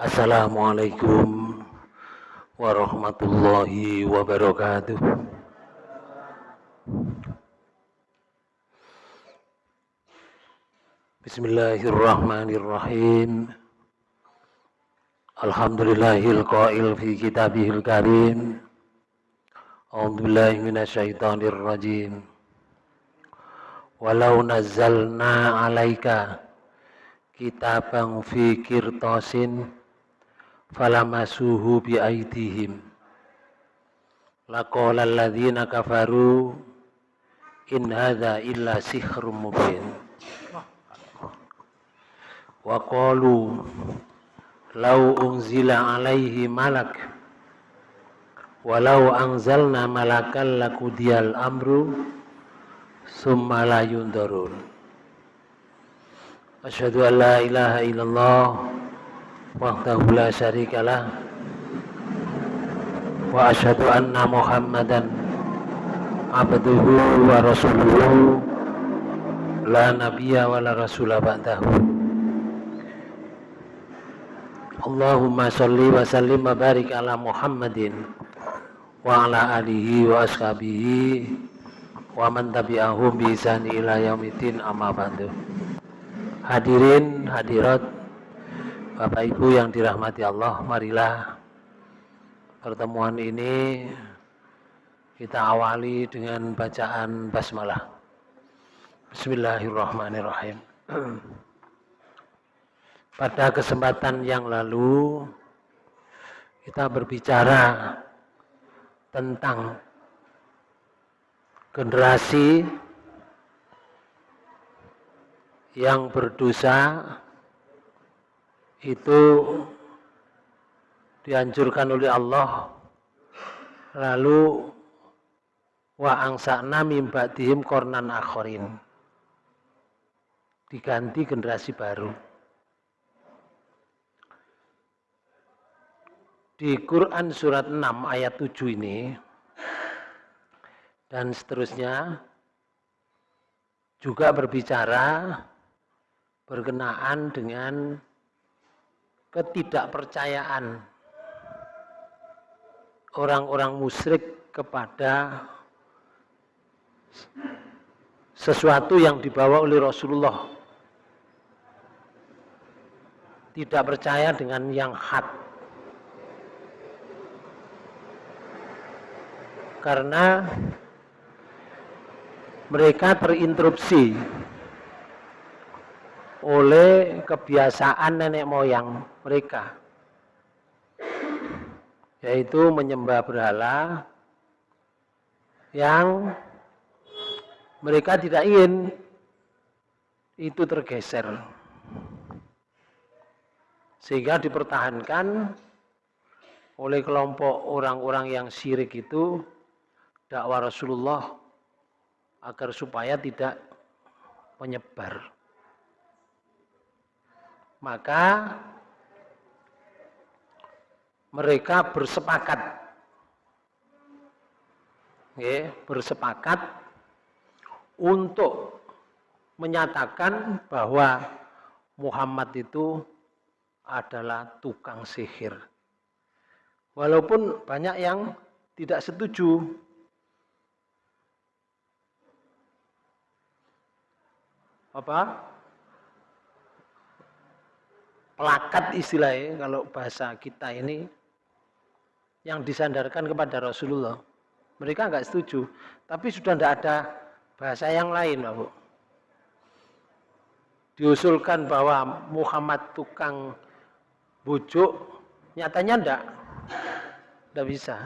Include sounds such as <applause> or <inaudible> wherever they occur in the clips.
Assalamualaikum warahmatullahi wabarakatuh. Bismillahirrahmanirrahim. Alhamdulillahil qail fi kitabihil karim. A'udzu minasyaitonir rajim. Walau nazzalna 'alaika kitaban fi kirtasin falamasuhu bi aidihim. Laqala alladhina kafaru in hadza illa sihrun mubin. Wa qalu law unzila alaihi malak walau anzalna malakan lakudiyal amru summa la yundarun asyhadu an la ilaha illallah wahdahu la syarikalah. Wa asyhadu anna muhammadan abduhu wa rasuluhu. La nabiyya wa la rasula ba'dahu. Allahumma salli wa sallim wa barik ala Muhammadin wa ala alihi wa ashabihi wa man tabi'ahum bi ila yaumidin amma ba'du. Hadirin hadirat Bapak Ibu yang dirahmati Allah, marilah pertemuan ini kita awali dengan bacaan basmalah. Bismillahirrahmanirrahim. <clears throat> Pada kesempatan yang lalu kita berbicara tentang generasi yang berdosa itu dianjurkan oleh Allah. Lalu wa angsa'na mim ba'dihim kornan akhorin. Diganti generasi baru. Di Quran surat 6 ayat 7 ini dan seterusnya juga berbicara berkenaan dengan ketidakpercayaan orang-orang musyrik kepada sesuatu yang dibawa oleh Rasulullah. Tidak percaya dengan yang hak karena mereka terinterupsi oleh kebiasaan nenek moyang mereka yaitu menyembah berhala yang mereka tidak ingin itu tergeser sehingga dipertahankan oleh kelompok orang-orang yang syirik itu dakwah Rasulullah agar supaya tidak menyebar. Maka mereka bersepakat ya, bersepakat untuk menyatakan bahwa Muhammad itu adalah tukang sihir. Walaupun banyak yang tidak setuju. Apa? pelakat istilahnya kalau bahasa kita ini yang disandarkan kepada Rasulullah. Mereka nggak setuju, tapi sudah tidak ada bahasa yang lain, Pak Bu. Diusulkan bahwa Muhammad tukang bujuk, nyatanya enggak. Enggak bisa.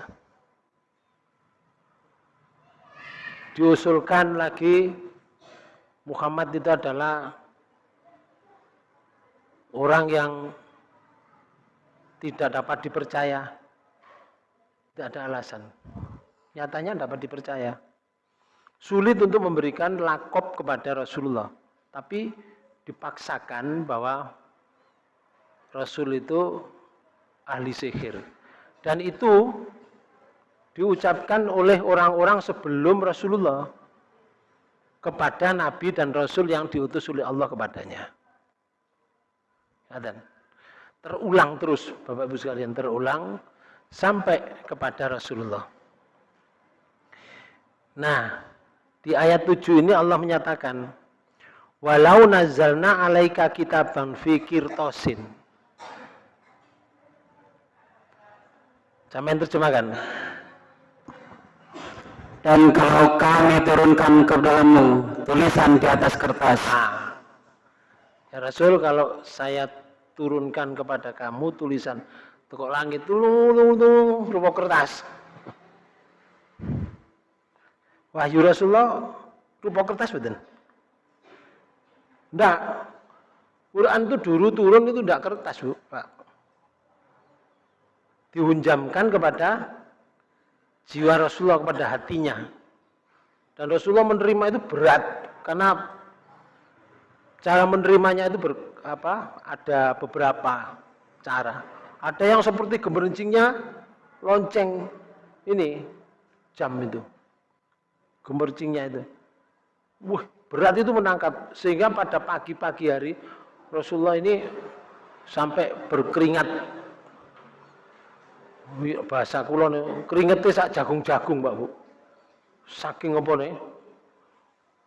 Diusulkan lagi Muhammad itu adalah orang yang tidak dapat dipercaya tidak ada alasan. Nyatanya dapat dipercaya. Sulit untuk memberikan lakop kepada Rasulullah. Tapi dipaksakan bahwa Rasul itu ahli sihir. Dan itu diucapkan oleh orang-orang sebelum Rasulullah kepada Nabi dan Rasul yang diutus oleh Allah kepadanya. terulang terus Bapak Ibu sekalian terulang sampai kepada Rasulullah. Nah, di ayat 7 ini Allah menyatakan walau nazzalna alaika kitaban fi qirtasin. Sama terjemahkan. Dan kalau kami turunkan ke dalammu tulisan di atas kertas. Nah, ya Rasul kalau saya turunkan kepada kamu tulisan tukok langit tulung tulung tulung rupa kertas. Wahyu Rasulullah rupa kertas betul enggak Quran itu dulu turun itu enggak kertas bu Pak. Dihunjamkan kepada jiwa Rasulullah kepada hatinya. Dan Rasulullah menerima itu berat karena cara menerimanya itu ber, apa ada beberapa cara. Ada yang seperti gemericingnya lonceng ini jam itu. Gemericingnya itu. Wah, berat itu menangkap sehingga pada pagi-pagi hari Rasulullah ini sampai berkeringat bahasa kulon keringetnya sak jagung-jagung Mbak Bu. Saking apa nih?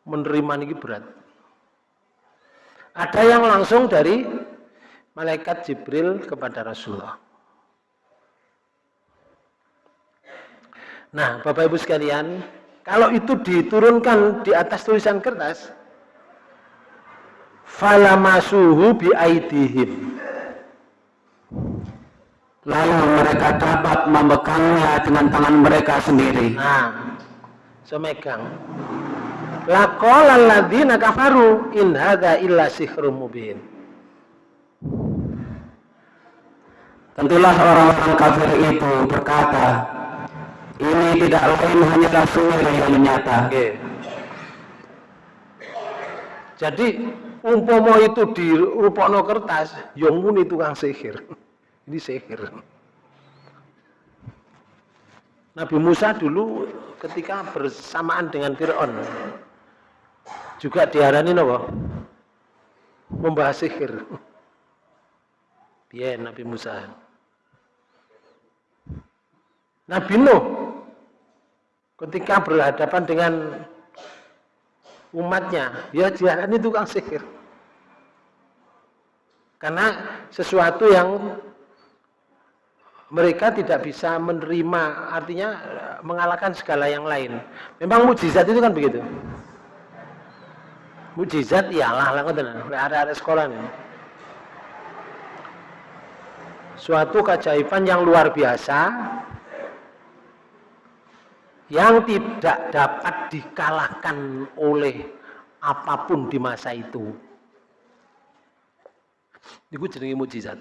Menerima ini berat. Ada yang langsung dari malaikat Jibril kepada Rasulullah. Nah, Bapak Ibu sekalian, kalau itu diturunkan di atas tulisan kertas, falamasuhu bi aidihim. Lalu mereka dapat memegangnya dengan tangan mereka sendiri. Nah, semegang. Laqala alladzina kafaru in hadza illa sihrun mubin. Tentulah orang-orang kafir itu berkata, ini tidak lain hanyalah sihir yang nyata. Okay. Jadi umpomo itu di rupokno kertas, yang muni tukang sihir. <laughs> Ini sihir. Nabi Musa dulu ketika bersamaan dengan Fir'aun juga diarani napa? Membahas sihir. <laughs> Biar Nabi Musa. Nabi Nuh ketika berhadapan dengan umatnya, ya diarani tukang sihir. Karena sesuatu yang mereka tidak bisa menerima, artinya mengalahkan segala yang lain. Memang mujizat itu kan begitu mujizat ialah lah ngoten ada sekolah nih suatu keajaiban yang luar biasa yang tidak dapat dikalahkan oleh apa pun di masa itu. Itu jenenge mujizat.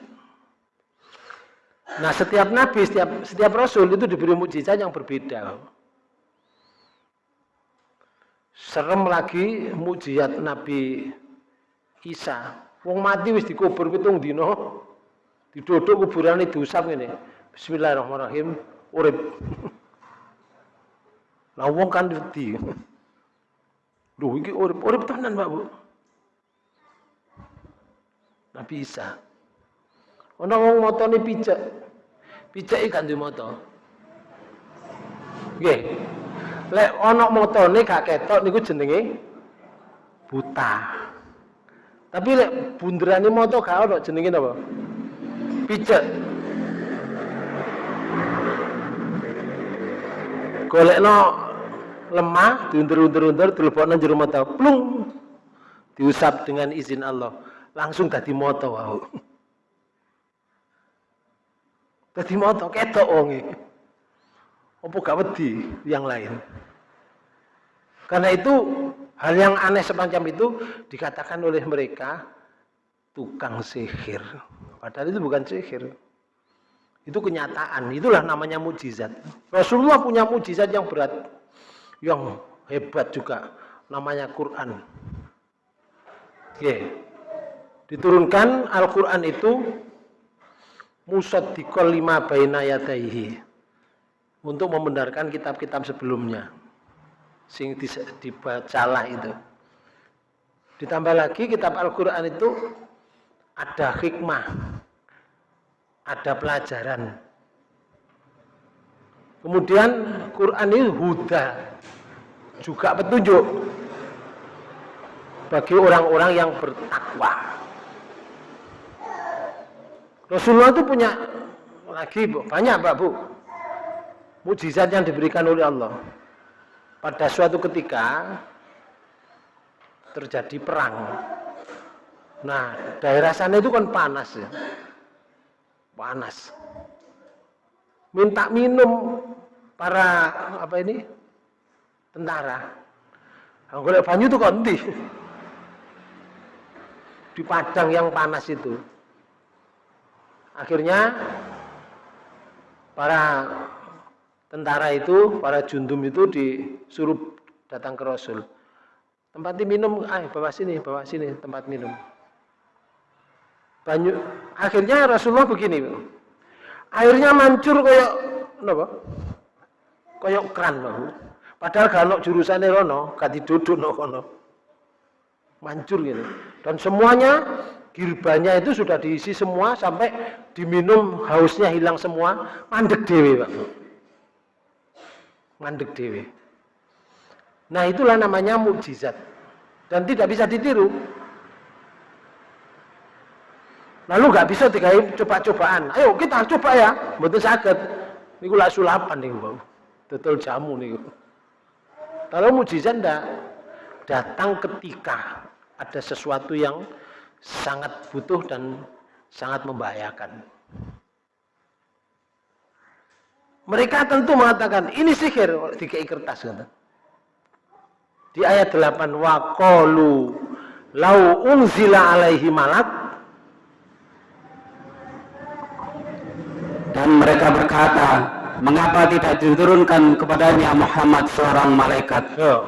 Nah, setiap nabi, setiap setiap rasul itu diberi mujizat yang berbeda. Serem lagi mujizat Nabi Isa. Wong mati wis dikubur pitung dino. Didodok kuburane diusap ngene. Bismillahirrahmanirrahim. Urip. Lah wong kan wedi. Lho iki urip, urip tenan, Pak Bu. Nabi Isa. Ana wong motone pijak. Pijak iki kan duwe moto. Nggih lek ana motone gak ketok niku jenenge buta. Tapi lek bunderane moto gak ono jenenge napa? Picek. Golekno lemah, diundur-undur-undur, dilebokno jero mata, plung. Diusap dengan izin Allah. Langsung dadi moto wau. Dadi moto ketok wonge. Apa gak yang lain? Karena itu hal yang aneh semacam itu dikatakan oleh mereka tukang sihir. Padahal itu bukan sihir. Itu kenyataan. Itulah namanya mujizat. Rasulullah punya mujizat yang berat. Yang hebat juga. Namanya Quran. Oke. Diturunkan Al-Quran itu musaddiqal lima baina yadaihi untuk membenarkan kitab-kitab sebelumnya sing dibacalah itu ditambah lagi kitab Al-Quran itu ada hikmah ada pelajaran. Kemudian Quran ini huda, juga petunjuk bagi orang-orang yang bertakwa. Rasulullah itu punya lagi banyak Pak Bu mujizat yang diberikan oleh Allah. Pada suatu ketika terjadi perang. Nah, daerah sana itu kan panas ya. Panas. Minta minum para apa ini? tentara. Kalau banyu itu konti. Di padang yang panas itu. Akhirnya para tentara itu, para jundum itu disuruh datang ke Rasul. Tempat minum, ah bawa sini, bawa sini tempat minum. Banyu, akhirnya Rasulullah begini, airnya mancur kayak apa? Kayak keran, loh. Padahal kalau jurusan rono, ganti duduk no kono. Mancur gitu. Dan semuanya girbanya itu sudah diisi semua sampai diminum hausnya hilang semua mandek dewi pak mandek dewi nah itulah namanya mukjizat dan tidak bisa ditiru lalu nggak bisa dikai coba-cobaan. Ayo kita coba ya. Betul sakit ini gula sulapan nih bang betul jamu nih kalau mukjizat ndak datang ketika ada sesuatu yang sangat butuh dan sangat membahayakan. Mereka tentu mengatakan ini sihir. Dikai kertas kata. Di ayat 8 wa qalu lau unzila alaihi malak dan mereka berkata mengapa tidak diturunkan kepadanya Muhammad seorang malaikat. Yo.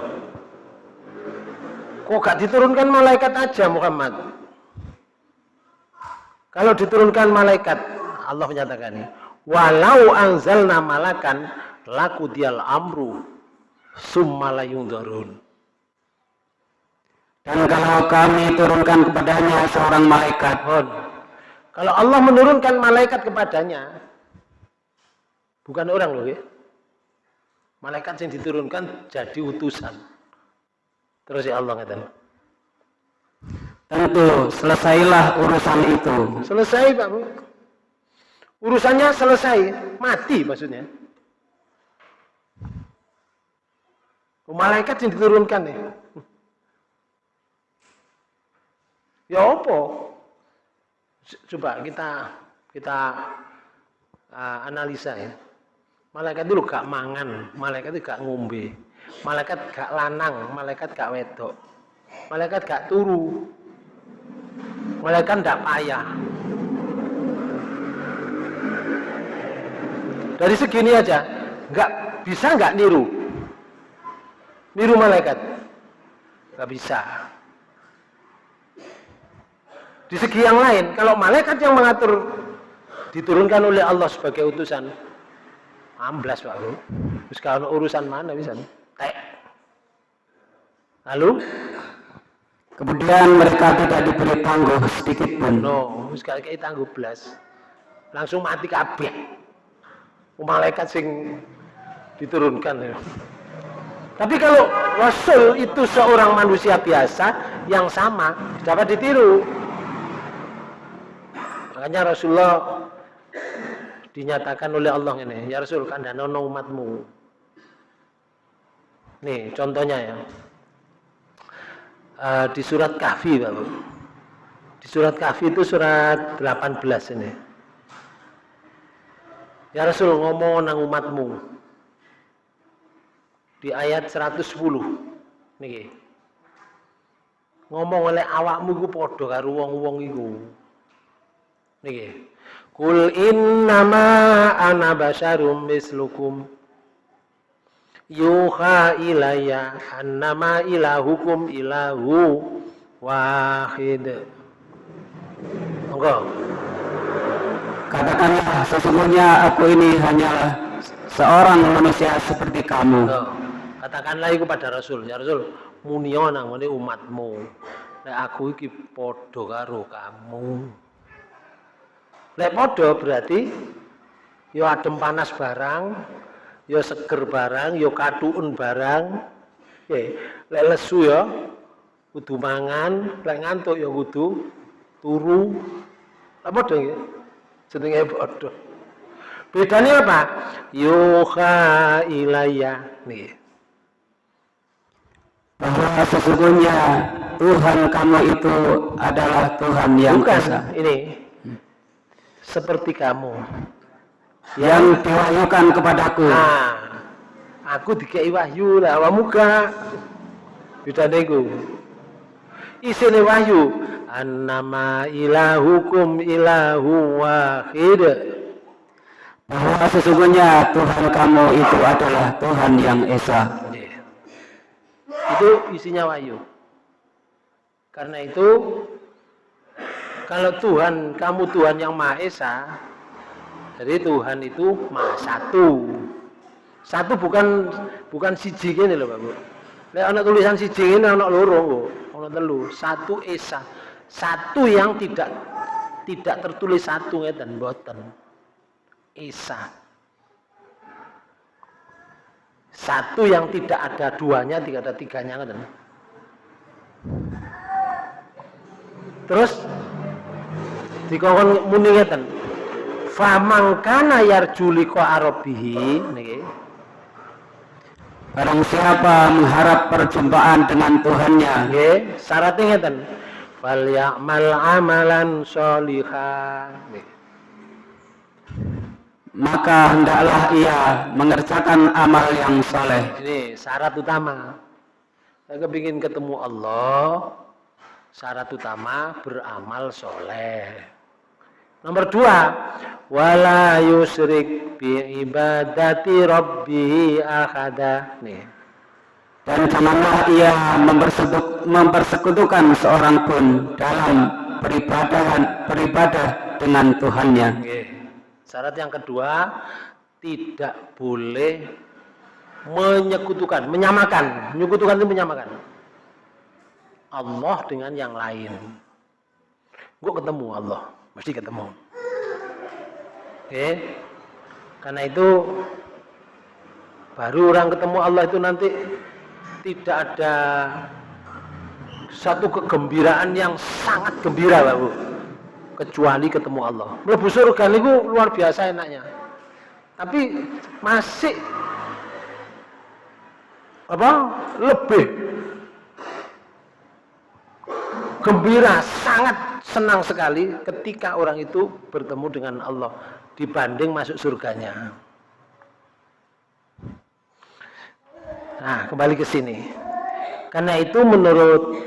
Kok gak diturunkan malaikat aja Muhammad? Kalau diturunkan malaikat, Allah menyatakan ini, walau anzalna malakan laku dial amru summalayung darun. Dan kalau kami turunkan kepadanya seorang malaikat, kalau Allah menurunkan malaikat kepadanya, bukan orang loh ya. Malaikat yang diturunkan jadi utusan. Terus ya Allah ngatakan, Tentu selesailah urusan itu. Selesai Pak Bu. Urusannya selesai, mati maksudnya. Malaikat yang diturunkan nih. Ya apa? Coba kita kita uh, analisa ya. Malaikat itu gak mangan, malaikat itu gak ngombe, malaikat gak lanang, malaikat gak wedok, malaikat gak turu, Malaikat tidak payah. Dari segini aja, nggak bisa nggak niru, niru malaikat, nggak bisa. Di segi yang lain, kalau malaikat yang mengatur diturunkan oleh Allah sebagai utusan, amblas pak bro. Terus kalau urusan mana bisa? Tek. Lalu Kemudian mereka tidak diberi tangguh sedikit pun. No, sekali kali tangguh belas. Langsung mati kabeh. Malaikat sing diturunkan. Ya. Tapi kalau Rasul itu seorang manusia biasa yang sama, dapat ditiru. Makanya Rasulullah dinyatakan oleh Allah ini, ya Rasul kan nono umatmu. Nih contohnya ya uh, di surat Kahfi Bapak. Di surat Kahfi itu surat 18 ini. Ya Rasul ngomong nang umatmu. Di ayat 110 niki. Ngomong oleh awakmu iku padha karo wong-wong iku. Niki. Kul innama ana basyarum mislukum yuha ilayya annama ilahukum ilahu wahid. Monggo. Katakanlah sesungguhnya aku ini hanyalah seorang manusia seperti kamu. Katakanlah itu pada Rasul, ya Rasul, munio nang umatmu. Nek aku iki padha karo kamu. Lek podo berarti yo adem panas barang, yo seger barang, yo katuun barang. Oke, lek lesu ya kudu mangan, lek ngantuk ya kudu turu. Lek podo nggih. Jenenge podo. Bedanya apa? Yuha ilayya nih. Bahwa sesungguhnya Tuhan kamu itu adalah Tuhan yang Bukan esa ini seperti kamu. yang diwahyukan kepadaku. Nah, aku dikei wahyu lah, awakmu. Bedane iku. Isine wahyu, annama ilahukum ilahu wahid. Bahwa sesungguhnya Tuhan kamu itu adalah Tuhan yang esa. Itu isinya wahyu. Karena itu kalau Tuhan, kamu Tuhan yang Maha Esa, jadi Tuhan itu Maha Satu. Satu bukan bukan siji gini loh Pak Bu. Lek tulisan siji ini ana loro kok, ana telu. Satu Esa. Satu yang tidak tidak tertulis satu ngeten mboten. Esa. Satu yang tidak ada duanya, tidak ada tiganya ngeten. Terus dikongkon muni ngeten. Famang kana yarju liqa arabihi niki. Barang siapa mengharap perjumpaan dengan Tuhannya, Nggih, syaratnya ngeten. Fal ya'mal amalan sholihan. Nggih. maka hendaklah ia mengerjakan amal yang soleh. Ini syarat utama. Saya kepingin ketemu Allah, syarat utama beramal soleh. Nomor dua, wala yusrik bi ibadati rabbihi ahada. Nih. Dan janganlah ia mempersekutukan seorang pun dalam peribadahan beribadah dengan Tuhannya. Nggih. Syarat yang kedua, tidak boleh menyekutukan, menyamakan. Menyekutukan itu menyamakan. Allah dengan yang lain. Gue ketemu Allah, mesti ketemu. Oke. Karena itu baru orang ketemu Allah itu nanti tidak ada satu kegembiraan yang sangat gembira, Pak Bu. Kecuali ketemu Allah. Mlebu surga niku luar biasa enaknya. Tapi masih apa? Lebih gembira, sangat senang sekali ketika orang itu bertemu dengan Allah dibanding masuk surganya. Nah, kembali ke sini. Karena itu menurut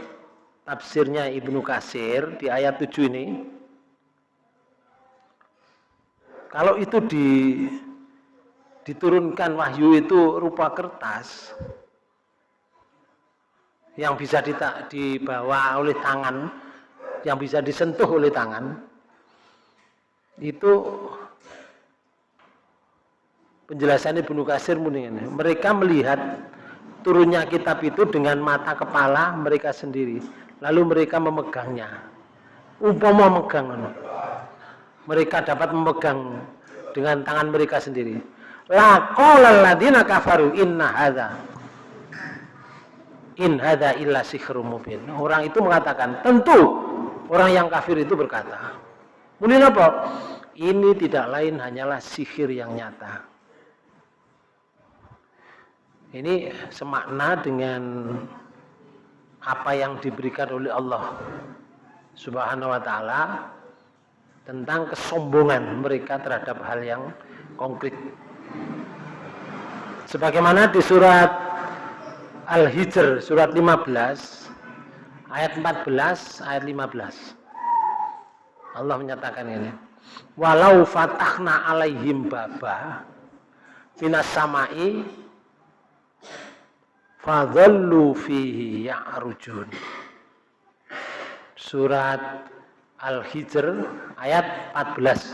tafsirnya Ibnu Kasir di ayat 7 ini kalau itu di diturunkan wahyu itu rupa kertas yang bisa dibawa oleh tangan, yang bisa disentuh oleh tangan, itu penjelasannya Ibnu Kasir ini. Mereka melihat turunnya kitab itu dengan mata kepala mereka sendiri, lalu mereka memegangnya. Umpama megang, ngono. mereka dapat memegang dengan tangan mereka sendiri. La qala alladziina kafaru inna hadza in hadza illa sihrun mubin. Orang itu mengatakan, tentu orang yang kafir itu berkata, Muni apa? Ini tidak lain hanyalah sihir yang nyata. Ini semakna dengan apa yang diberikan oleh Allah Subhanahu wa taala tentang kesombongan mereka terhadap hal yang konkret. Sebagaimana di surat Al-Hijr surat 15 ayat 14 ayat 15. Allah menyatakan ini. Walau fatahna alaihim baba minas samai fadhallu fihi ya'rujun. Surat Al-Hijr ayat 14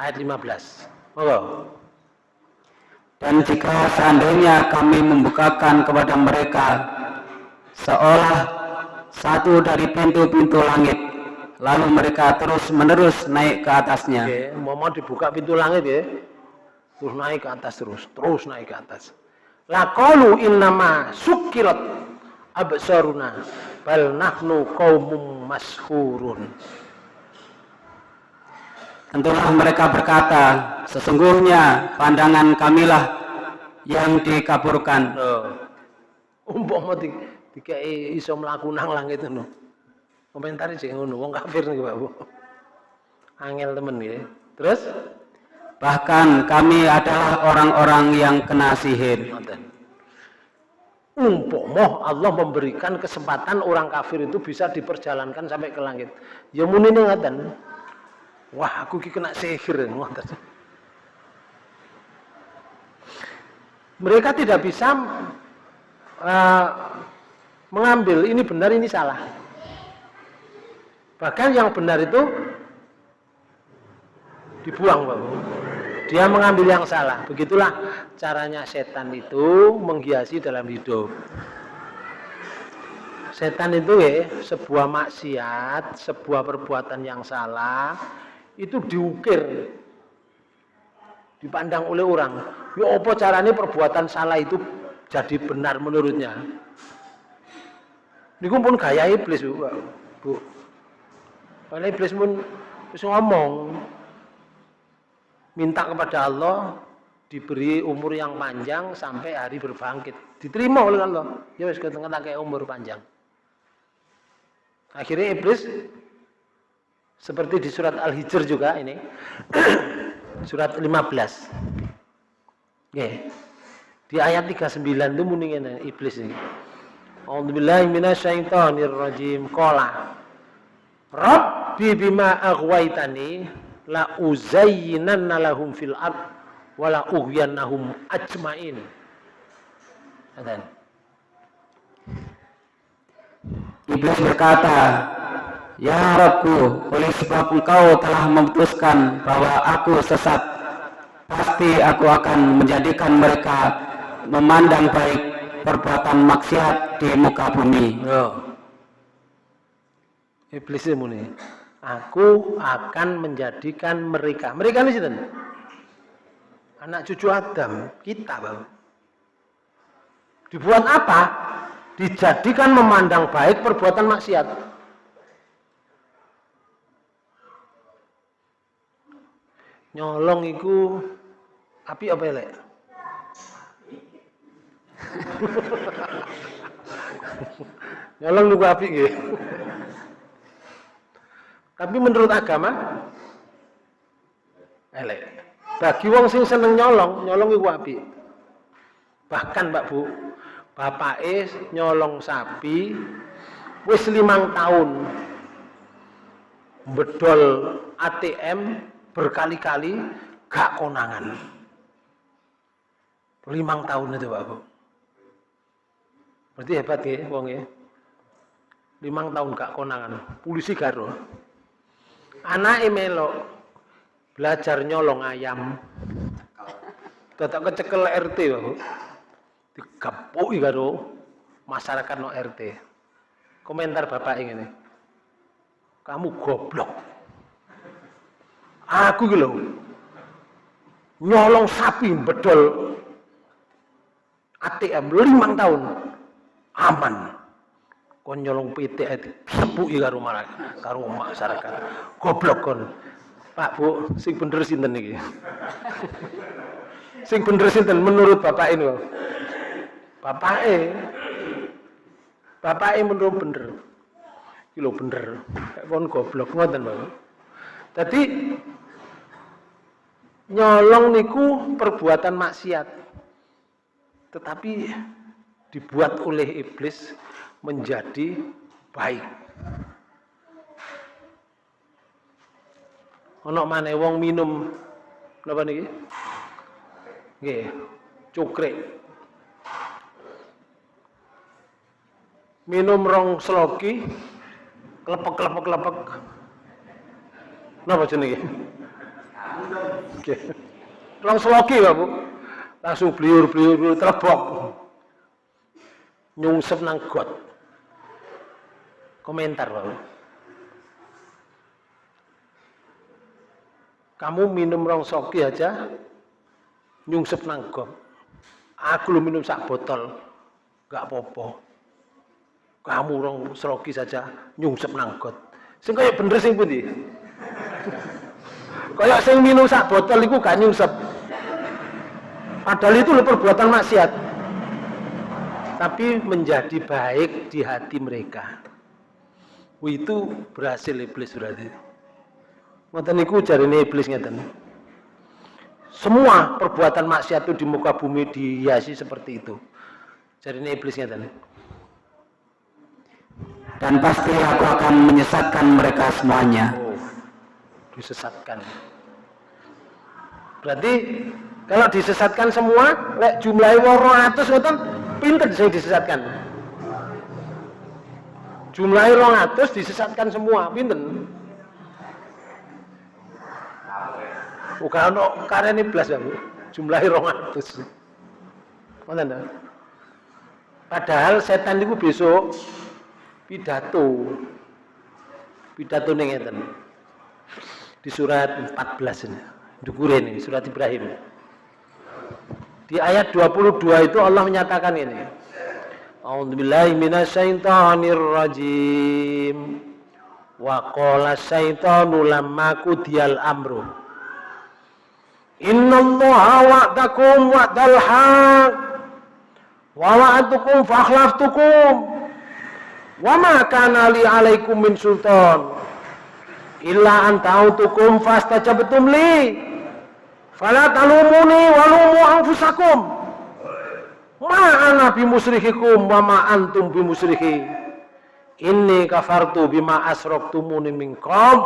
ayat 15. Monggo. Dan jika seandainya kami membukakan kepada mereka seolah satu dari pintu-pintu langit, lalu mereka terus menerus naik ke atasnya. Oke, dibuka pintu langit ya. Terus naik ke atas terus, terus naik ke atas. Laqalu innama sukirat absaruna bal nahnu qaumum mashurun. Tentulah mereka berkata, sesungguhnya pandangan kamilah yang dikaburkan. Oh. Dikai iso mlaku nang langit ngono. Komentar sih ngono, wong kafir nih Pak Bu. Angel temen ya. Terus Bahkan kami adalah orang-orang yang kena sihir. Umpama Allah memberikan kesempatan orang kafir itu bisa diperjalankan sampai ke langit. Ya muni ngoten. Wah, aku ki kena sihir ngoten. Mereka tidak bisa uh, mengambil ini benar ini salah. Bahkan yang benar itu dibuang, Bapak dia mengambil yang salah. Begitulah caranya setan itu menghiasi dalam hidup. Setan itu ya sebuah maksiat, sebuah perbuatan yang salah itu diukir, dipandang oleh orang. Ya apa caranya perbuatan salah itu jadi benar menurutnya? Ini pun gaya iblis bu, bu. Karena iblis pun bisa ngomong, minta kepada Allah diberi umur yang panjang sampai hari berbangkit. Diterima oleh Allah. Ya wis kayak umur panjang. Akhirnya iblis seperti di surat Al-Hijr juga ini. <coughs> surat 15. Oke. Di ayat 39 itu mendingan iblis ini. A'udzubillahi minasyaitonirrajim. Qala Rabbi bima aghwaytani la uzayyinanna lahum fil ard wa la ughyanahum ajmain. Dan Iblis berkata, Ya Rabku, oleh sebab engkau telah memutuskan bahwa aku sesat, pasti aku akan menjadikan mereka memandang baik perbuatan maksiat di muka bumi. Oh. Iblis ini Aku akan menjadikan mereka. Mereka ini sih Anak cucu Adam, kita bang. Dibuat apa? Dijadikan memandang baik perbuatan maksiat. Nyolong itu api apa ya? <laughs> Nyolong niku api gitu. Tapi menurut agama elek. Bagi wong sing seneng nyolong, nyolong iku apik. Bahkan Mbak Bu, bapak es nyolong sapi wis limang tahun bedol ATM berkali-kali gak konangan. Limang tahun itu Pak Bu. Berarti hebat ya wong ya. Limang tahun gak konangan. Polisi garo. Anak melo belajar nyolong ayam. Tetap kecekel RT bahu digapui karo masyarakat no RT komentar bapak ini. Kamu goblok. Aku gitu nyolong sapi bedol ATM limang tahun aman. Kon nyolong PT sepuki karo karo masyarakat goblok kon. Pak Bu sing bener sinten iki? <laughs> Sing bener sinten menurut bapak ini bapak e bapak e menurut bener. Kilo bener. Kon goblok ngoten Bapak Tadi nyolong niku perbuatan maksiat. Tetapi dibuat oleh iblis menjadi baik. Ono mana wong minum napa niki? Nggih, cukrik. Minum rong sloki, klepek-klepek-klepek. Napa jenenge? Nggih. Rong sloki, Pak Bu. Langsung bliur-bliur terbok. Nyungsep nang got komentar Pak. Kamu minum rong soki aja nyungsep nangkop. Aku lu minum sak botol, gak apa-apa. Kamu rong seroki saja nyungsep nangkot. Sing kaya bener sing pundi? <laughs> kaya sing minum sak botol iku gak nyungsep. Padahal itu perbuatan maksiat. Tapi menjadi baik di hati mereka. Itu berhasil iblis berarti. Ngoten niku jarine iblis ngeten. Semua perbuatan maksiat itu di muka bumi dihiasi seperti itu. Jadi ini iblisnya tadi. Dan pasti aku akan menyesatkan mereka semuanya. Oh, disesatkan. Berarti kalau disesatkan semua, lek jumlahnya woro atus ngoten, pinter sing disesatkan. Jumlahnya rong atus disesatkan semua, pinter. Uga ono karene blas ya, Bu. Jumlahe 200. Ngoten ta? Padahal setan itu besok pidato. Pidato ngeten. Di surat 14 ini. Dukure ini, surat Ibrahim. Di ayat 22 itu Allah menyatakan ini. A'udzubillahi minasyaitonir rajim. Wa qala syaitanu lamma kudiyal amru. Inna Allah wa'dakum wa'dal haq. Wa wa'atukum fakhlaftukum wa ma kana li alaikum min sultan. Illa an ta'utukum fastajabtum li fala talumuni walumu anfusakum ma ana musrihikum wa ma antum musrihi inni kafartu bima asraktumuni min qabl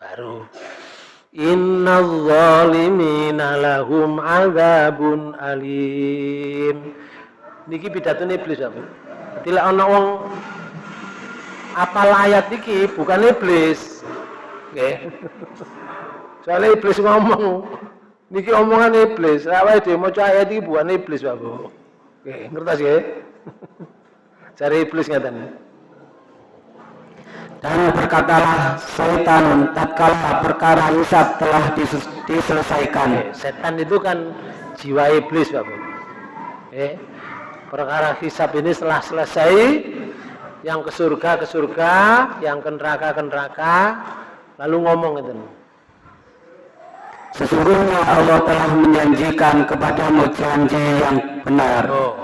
baru Inna zalimina lahum azabun alim. Niki pidato iblis apa? Tidak ana wong apal ayat iki bukan iblis. Nggih. Soalnya iblis ngomong. Niki omongan iblis. Awake dhewe maca ayat iki bukan iblis, Bapak. Nggih, ngertos nggih? <laughs> Cari iblis ngaten. Dan berkatalah setan tatkala perkara hisab telah diselesaikan. Setan itu kan jiwa iblis, Bapak. Eh, perkara hisab ini setelah selesai, yang ke surga ke surga, yang ke neraka ke neraka, lalu ngomong itu. Sesungguhnya Allah telah menjanjikan kepadamu janji yang benar. Oh.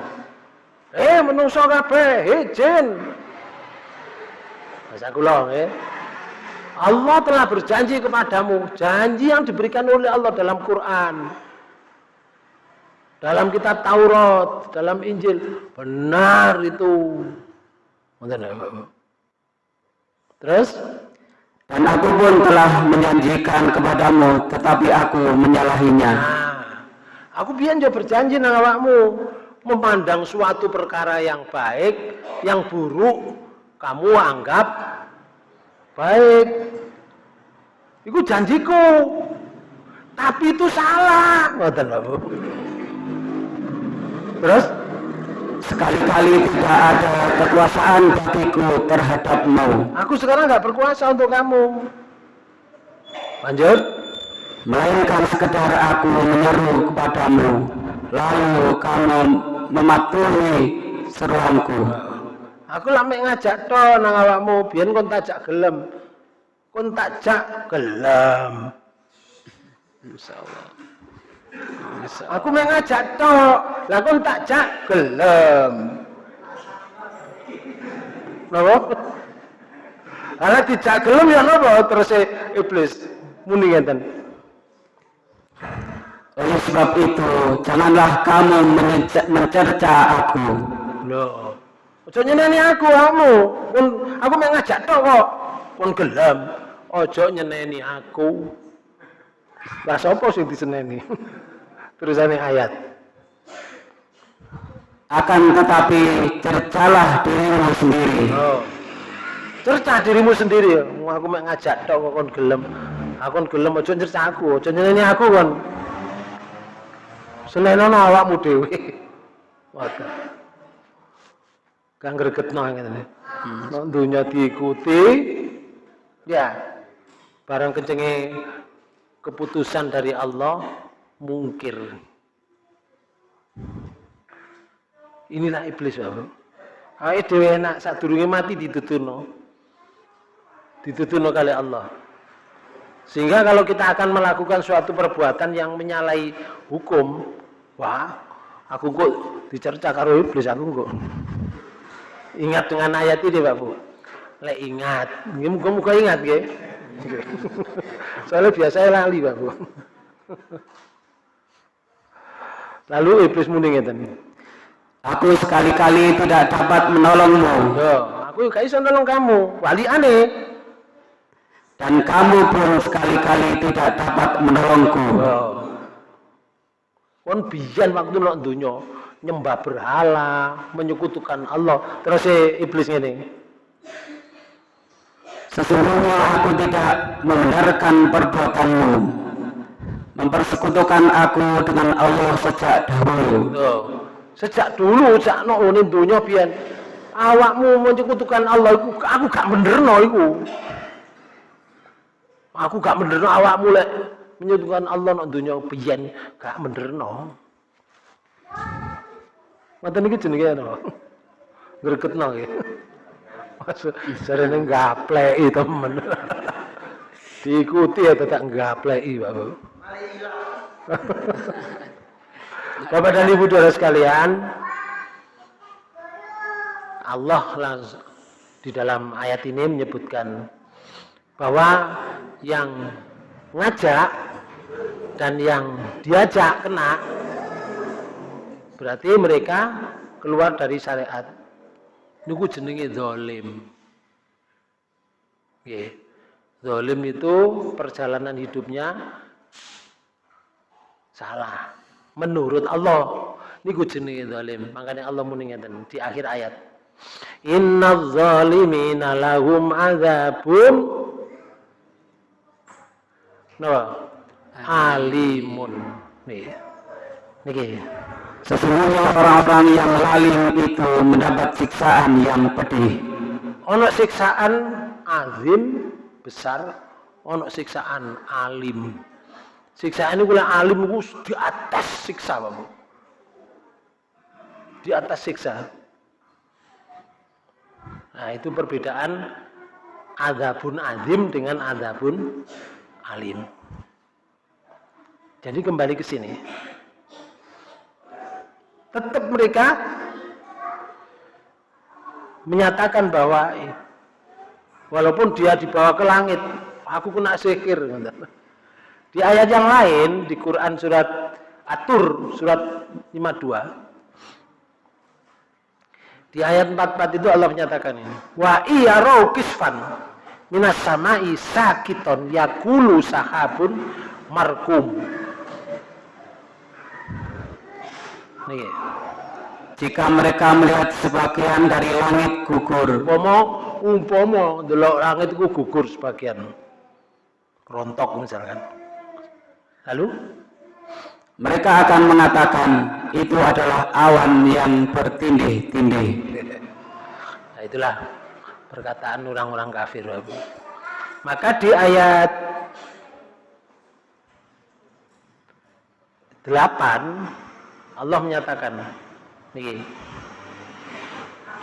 Eh, menungso kabeh, izin. Bahasa kula ya. Allah telah berjanji kepadamu, janji yang diberikan oleh Allah dalam Quran. Dalam kitab Taurat, dalam Injil, benar itu. Terus dan aku pun telah menjanjikan kepadamu, tetapi aku menyalahinya. Nah, aku biar berjanji nang awakmu memandang suatu perkara yang baik, yang buruk, kamu anggap baik. Itu janjiku. Tapi itu salah. Terus sekali-kali tidak ada kekuasaan bagiku terhadapmu. Aku sekarang nggak berkuasa untuk kamu. Lanjut. Melainkan sekedar aku menyeru kepadamu, lalu kamu mematuhi seruanku. Aku lame ngajak to nang awakmu, biyen kon tajak gelem. Kon tajak gelem. Insyaallah. Aku mek ngajak to, lah kon tajak gelem. Napa? Ala dijak gelem ya napa terus iblis muni ngenten. Oleh sebab itu, janganlah kamu mencerca aku. Loh, Ojo nyeneni aku kamu. Aku mek ngajak tok kok. Pun gelem. Ojo nyeneni aku. Lah sapa sing diseneni? <laughs> Terusane ayat. Akan tetapi cercalah dirimu sendiri. Oh. Cerca dirimu sendiri. Aku mek ngajak tok kok kon gelem. Aku kon gelem cerca aku, ojo nyeneni aku kon. Senenono awakmu dhewe. <laughs> Waduh. Kang gregetno ngene. Hmm. Nek dunya diikuti ya barang kencenge keputusan dari Allah mungkir. Inilah iblis Bapak. Ayo dewe enak durungi mati ditutuno. Ditutuno kali Allah. Sehingga kalau kita akan melakukan suatu perbuatan yang menyalahi hukum, wah, aku kok dicerca karo iblis aku kok. Ingat dengan ayat ini Pak Bu. Lek ingat, muka-muka ingat nggih. <laughs> Soalnya biasa lali Pak Bu. Lalu iblis muni ngeten. Aku sekali-kali tidak dapat menolongmu. Yo, aku gak iso nolong kamu. Wali aneh. Dan kamu pun sekali-kali tidak dapat menolongku. Kon biyen waktu nek donya nyembah berhala, menyekutukan Allah. Terus iblis ngene. Sesungguhnya aku tidak membenarkan perbuatanmu. Mempersekutukan aku dengan Allah sejak dahulu. Sejak dulu sejak no ini dunia biyen awakmu menyekutukan Allah iku aku gak benerno iku. Aku gak benerno awakmu lek menyekutukan Allah no dunia biyen gak benerno. Ngoten iki jenenge no. Gregetno nggih. Maksud jarene gapleki temen. Diikuti ya tetap gapleki, Bapak. Bapak dan Ibu saudara sekalian, Allah langsung di dalam ayat ini menyebutkan bahwa yang ngajak dan yang diajak kena berarti mereka keluar dari syariat. Niku jenenge zalim. Nggih. Zalim itu perjalanan hidupnya salah. Menurut Allah niku jenenge zalim. Makanya Allah muni di akhir ayat. Innaz zalimina lahum adzabun napa? Alimun. Nih niki Sesungguhnya orang-orang yang lalim itu mendapat siksaan yang pedih. ono siksaan azim besar ono siksaan alim siksaan ini alim itu di atas siksa Bapak. Di atas siksa. Nah, itu perbedaan adabun azim dengan adabun alim. Jadi kembali ke sini. Tetap mereka menyatakan bahwa walaupun dia dibawa ke langit, aku kena sihir. Di ayat yang lain di Quran surat Atur surat 52 di ayat 44 itu Allah menyatakan ini wa iya kisfan minas samai sakiton yakulu sahabun markum nih Jika mereka melihat sebagian dari langit gugur, umpama umpama delok langit itu gugur sebagian. Rontok misalkan. Lalu mereka akan mengatakan itu adalah awan yang bertindih-tindih. <laughs> Nah, itulah perkataan orang-orang kafir. Maka di ayat 8 Allah menyatakan nih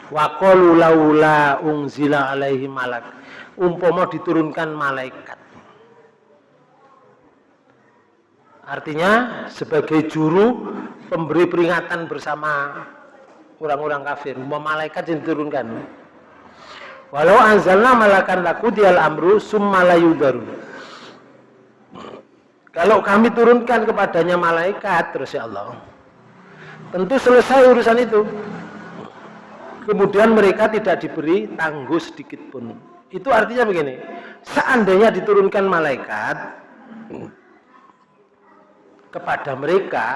Wa laula unzila alaihi malak. Umpama diturunkan malaikat. Artinya sebagai juru pemberi peringatan bersama orang-orang kafir, umpama malaikat yang diturunkan. Walau anzalna malakan laku dial amru summa baru. Kalau kami turunkan kepadanya malaikat terus ya Allah. Tentu selesai urusan itu. Kemudian mereka tidak diberi tangguh sedikit pun. Itu artinya begini. Seandainya diturunkan malaikat kepada mereka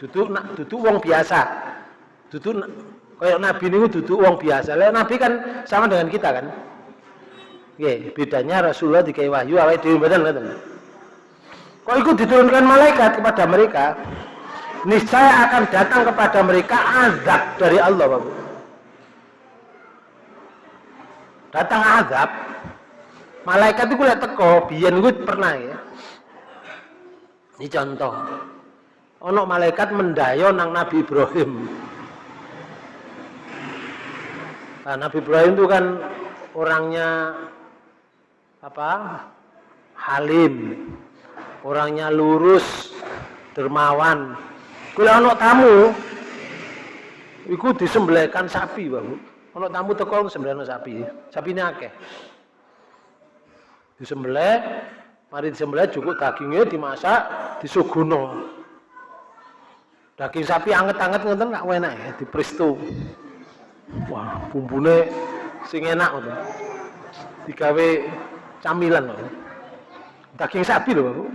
duduk nak duduk wong biasa duduk kayak nabi ini duduk wong biasa lah nabi kan sama dengan kita kan Oke, bedanya Rasulullah dikai wahyu awal badan kan kok diturunkan malaikat kepada mereka niscaya akan datang kepada mereka azab dari Allah Bapak. datang azab. Malaikat itu lihat teko biyen gue pernah ya. Ini contoh. Ono malaikat mendayo nang Nabi Ibrahim. Nah, Nabi Ibrahim itu kan orangnya apa? Halim. Orangnya lurus dermawan kalau ono tamu Iku disembelihkan sapi, Bang. Ono tamu teko sembelihkan sapi. Sapi ini akeh. Disembelih, mari disembelih cukup dagingnya dimasak, disuguno. Daging sapi anget-anget ngoten gak enak ya, dipresto. Wah, bumbune sing enak ngoten. Digawe camilan loh. Daging sapi loh,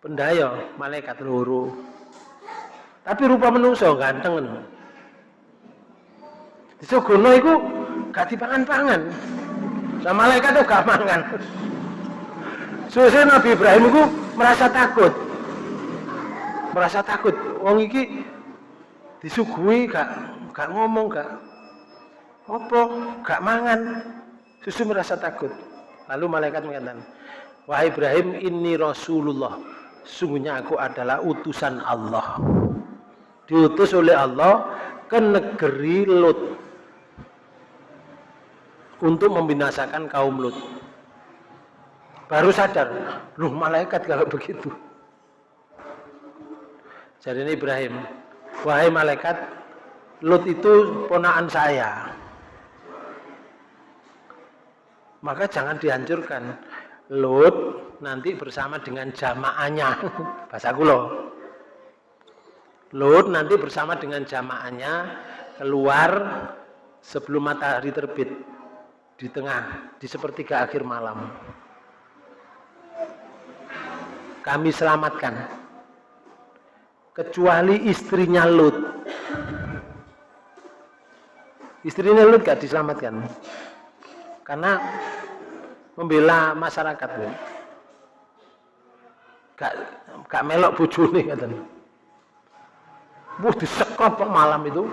Pendaya malaikat loro. Tapi rupa menungso ganteng ngono. Disuguhno iku gak dipangan-pangan. Sama malaikat tuh gak mangan. Suwe Nabi Ibrahim itu merasa takut. Merasa takut. Wong iki disuguhi gak gak ngomong gak apa gak mangan. Susu merasa takut. Lalu malaikat mengatakan, Wahai Ibrahim, ini Rasulullah. Sungguhnya aku adalah utusan Allah. Diutus oleh Allah ke negeri Lut untuk membinasakan kaum Lut. Baru sadar, loh malaikat kalau begitu. Jadi ini Ibrahim, wahai malaikat, Lut itu ponaan saya. Maka jangan dihancurkan. Lut nanti bersama dengan jamaahnya. <laughs> Bahasa kulo. Lut nanti bersama dengan jamaahnya keluar sebelum matahari terbit di tengah, di sepertiga akhir malam. Kami selamatkan. Kecuali istrinya Lut. Istrinya Lut gak diselamatkan. Karena membela masyarakat. Ya. Gak, gak melok bujuni katanya. Buh disekrop malam itu.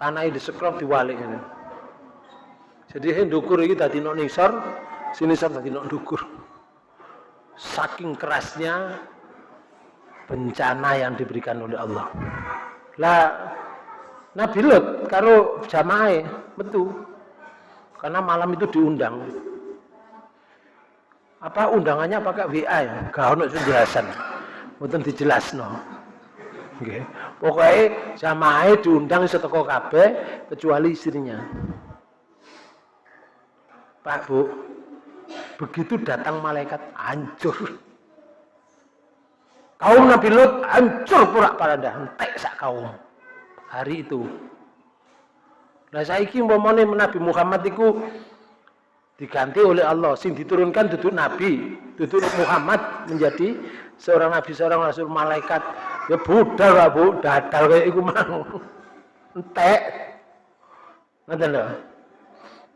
Tanah disekrop diwalik. Gitu. Jadi hendukur ini tadi nok nisor, sini nisor tadi nok dukur. Saking kerasnya bencana yang diberikan oleh Allah. Lah Nabi Lut karo jamaah betul. Karena malam itu diundang. Apa undangannya pakai WA ya? Gak ono penjelasan. Mboten dijelasno. Nggih. Pokoke jamaah diundang seteko kabeh kecuali istrinya. Pak Bu, begitu datang malaikat hancur. Kaum Nabi Lut hancur pura dah, entek sak kaum. Hari itu. Nah saiki umpamane Nabi Muhammad itu diganti oleh Allah sing diturunkan duduk Nabi, duduk Muhammad menjadi seorang nabi, seorang rasul malaikat. Ya budal Pak Bu, dadal kayak iku mau. Entek. Ngoten lho.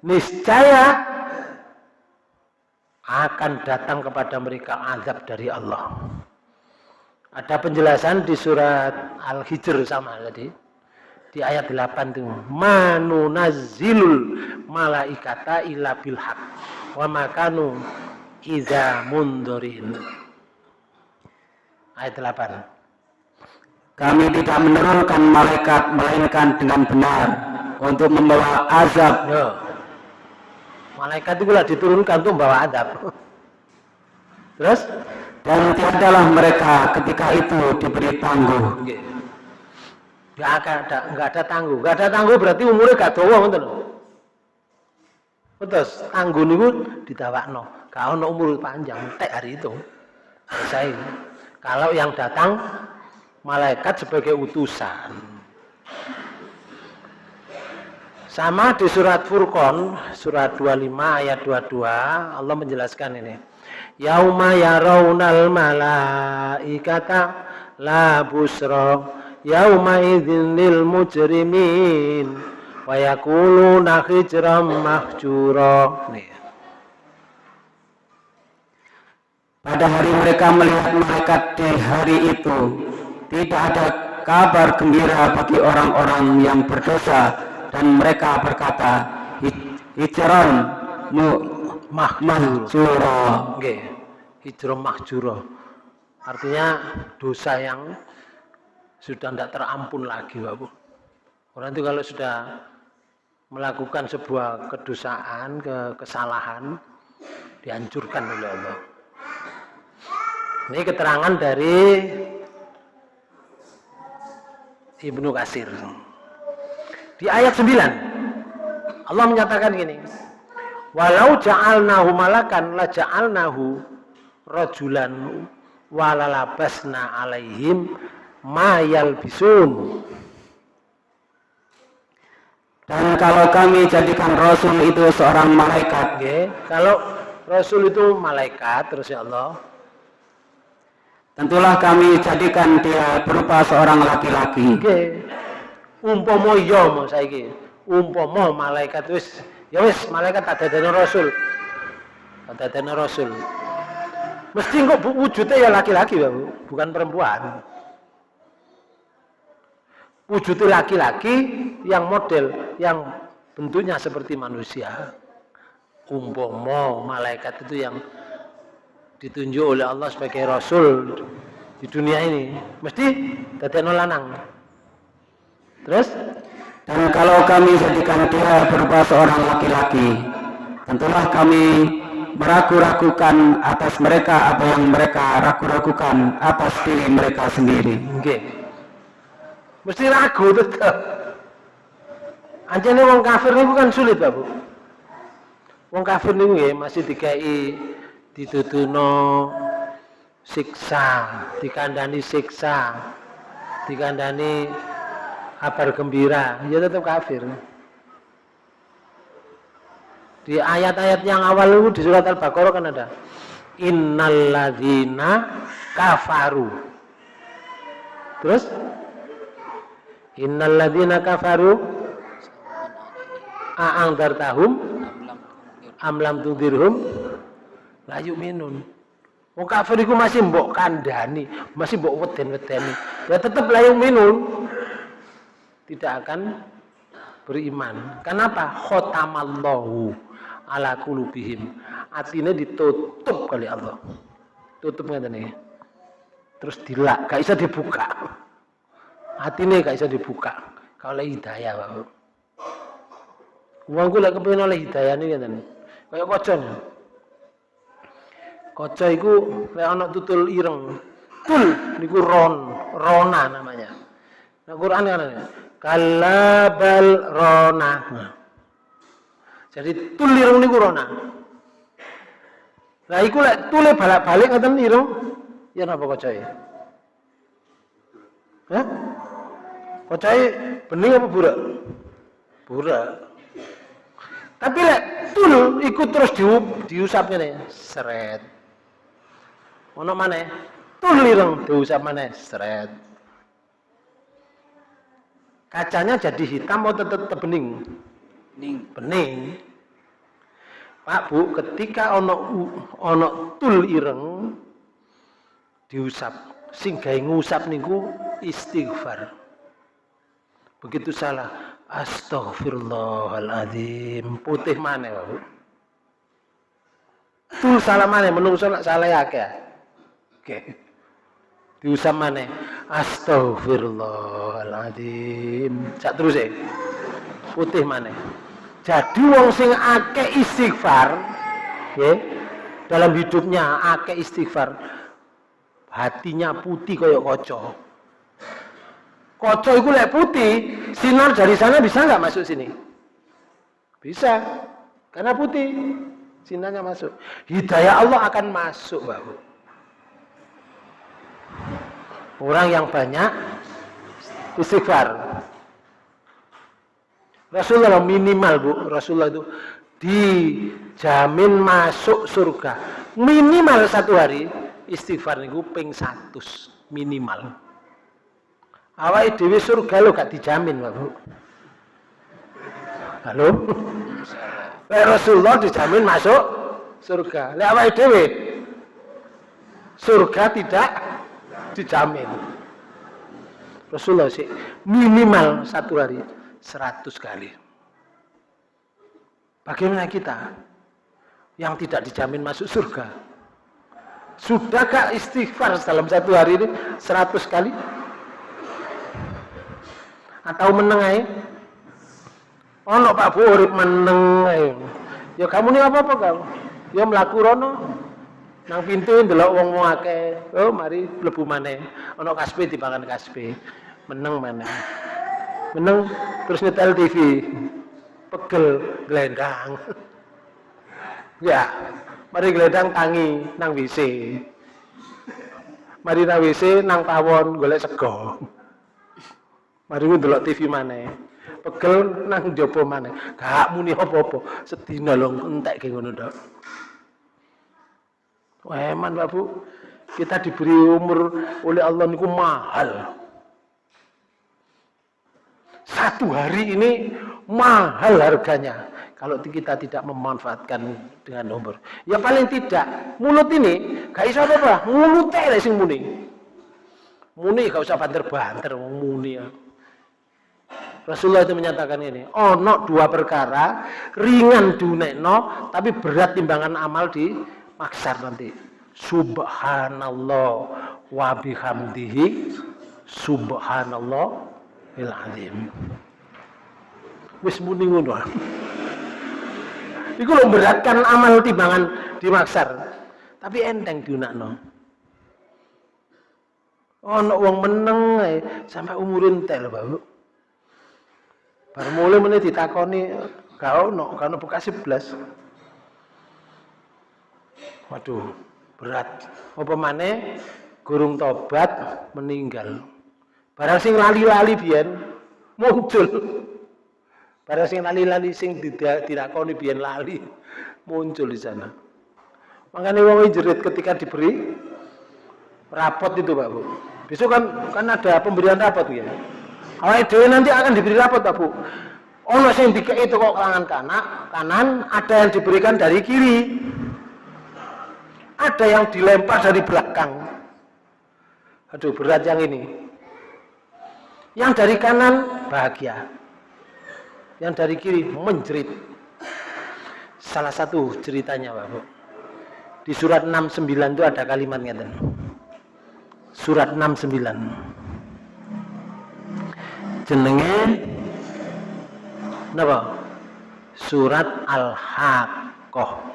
Niscaya akan datang kepada mereka azab dari Allah. Ada penjelasan di surat Al-Hijr sama tadi. Di ayat 8 itu, "Manu nazilul malaikata illa bil haq wa makanu iza mundurin." Ayat 8. Kami tidak menurunkan malaikat melainkan dengan benar untuk membawa azab. Yo Malaikat itu diturunkan untuk membawa adab. Terus? Dan tiadalah mereka ketika itu diberi tangguh. Gak ada, nggak ada tangguh. Gak ada tangguh berarti umurnya gak tua, betul. Betul, tangguh niku no. Kalau no umur panjang, tek hari itu. Selesai. Kalau yang datang malaikat sebagai utusan. Sama di surat Furqan, surat 25 ayat 22, Allah menjelaskan ini. Yauma yarawnal malaikata la busra yauma idzin lil mujrimin wa yaquluna hijram mahjura. Pada hari mereka melihat malaikat di hari itu, tidak ada kabar gembira bagi orang-orang yang berdosa dan mereka berkata hijron mahjura. Nggih. Hijrah mahjura. Artinya dosa yang sudah tidak terampun lagi, Pak Bu. Orang itu kalau sudah melakukan sebuah kedosaan, ke kesalahan, dihancurkan oleh Allah. Ini keterangan dari Ibnu Kasir. Di ayat 9 Allah menyatakan gini. Walau ja'alnahu malakan la ja'alnahu rajulan walalabasna alaihim ma yalbisun. Dan kalau kami jadikan Rasul itu seorang malaikat, okay. kalau Rasul itu malaikat, terus ya Allah, tentulah kami jadikan dia berupa seorang laki-laki. Umpomo yo mau saiki. Umpomo malaikat wis ya wis malaikat tak dadene Rasul. Tak dadene Rasul. Mesti kok wujudnya ya laki-laki bukan perempuan wujudnya laki-laki yang model yang bentuknya seperti manusia umpomo malaikat itu yang ditunjuk oleh Allah sebagai rasul di dunia ini mesti tadi lanang. Terus? Dan kalau kami jadikan dia berupa seorang laki-laki tentulah kami meragu-ragukan atas mereka apa yang mereka ragu-ragukan atas diri mereka sendiri. Okay mesti ragu tetap anjane wong kafir niku kan sulit Pak Bu. Wong kafir niku ya masih dikai ditutuno siksa dikandani siksa dikandani kabar gembira. Ya tetap kafir. Di ayat-ayat yang awal itu di surat Al-Baqarah kan ada innalladzina kafaru. Terus? Innal ladzina kafaru a'ang dartahum am lam tudirhum la yu'minun. Wong kafir iku masih mbok kandhani, masih mbok weden-wedeni. Ya tetap la yu'minun. Tidak akan beriman. Kenapa? Khotamallahu ala qulubihim. Atine ditutup kali Allah. Tutup ngene nih. Terus dilak, gak bisa dibuka hati ini gak bisa dibuka kalau hidayah Pak Uangku lek kepengin oleh hidayah ini kan kayak kocon Kaca iku lek ana tutul ireng tul niku ron rona namanya nah Quran kan kalabal rona jadi tul ireng niku rona Nah, iku lek tule balik-balik ngoten ireng, ya napa kacae? Hah? Kocai bening apa burak? Burak. Tapi lek tul ikut terus diusapnya nih, seret. Ono mana? Tul lireng diusap mana? Seret. Kacanya jadi hitam atau tetap bening? Bening. Bening. Pak Bu, ketika ono ono tul ireng diusap, sing gawe ngusap niku istighfar. Begitu salah, astagfirullahaladzim. Putih mana ya? Tuh salah mana? Menungso salah ya Oke. Okay. Diusap mana? Astagfirullahaladzim. Cak terus ya. Putih mana? Jadi wong sing ake istighfar, ya, dalam hidupnya ake istighfar, hatinya putih koyok kocok Koco itu lek putih, sinar dari sana bisa nggak masuk sini? Bisa, karena putih, sinarnya masuk. Hidayah Allah akan masuk, bahu. Orang yang banyak istighfar. Rasulullah minimal bu, Rasulullah itu dijamin masuk surga. Minimal satu hari istighfar niku ping satu minimal awal dewi surga lo gak dijamin Bapak. Halo? Rasulullah dijamin masuk surga. Lek awal dewi surga tidak dijamin. Rasulullah sih minimal satu hari seratus kali. Bagaimana kita? yang tidak dijamin masuk surga. Sudahkah istighfar dalam satu hari ini 100 kali? Atau menengai? Oh, no, Pak Bu menengai. Ya kamu ini apa-apa kamu? Ya melaku rono. Nang pintu ndelok wong wong akeh. Oh, mari mlebu maneh. Ana kaspe dipangan kaspe. Meneng maneh. Meneng terus nyetel TV. Pegel glendang. ya, mari glendang tangi nang WC. Mari nang WC nang pawon golek sego. Mari ndelok TV maneh. Pegel nang jopo maneh. Gak muni apa-apa. Sedina lho entek ke ngono tok. Eman Pak Bu. Kita diberi umur oleh Allah niku mahal. Satu hari ini mahal harganya kalau kita tidak memanfaatkan dengan umur. Ya paling tidak mulut ini gak iso apa mulut teh sing muni. Muni gak usah banter-banter muni ya. Rasulullah itu menyatakan ini, oh no dua perkara ringan no, tapi berat timbangan amal di maksar nanti. Subhanallah wa bihamdihi subhanallah il azim. Wis muni ngono. Iku lho beratkan amal timbangan di maksar. Tapi enteng diunakno. Ono wong meneng sampai umurin tel, Bapak. Baru mulai menit ditakoni kau no karena buka sebelas. Waduh, berat. Apa mana gurung tobat meninggal. Barang sing lali-lali biyen muncul. Barang sing lali-lali sing ditakoni biyen lali muncul di sana. Makanya wong jerit ketika diberi rapot itu Pak Bu. Besok kan kan ada pemberian rapot ya. Awake dhewe nanti akan diberi rapot Pak Bu. Ono sing dikei itu kok kalangan kanan, kanan, ada yang diberikan dari kiri. Ada yang dilempar dari belakang. Aduh, berat yang ini. Yang dari kanan bahagia. Yang dari kiri menjerit. Salah satu ceritanya, Pak Bu. Di surat 69 itu ada kalimatnya. Surat 69 jenenge napa surat Al-Haqqah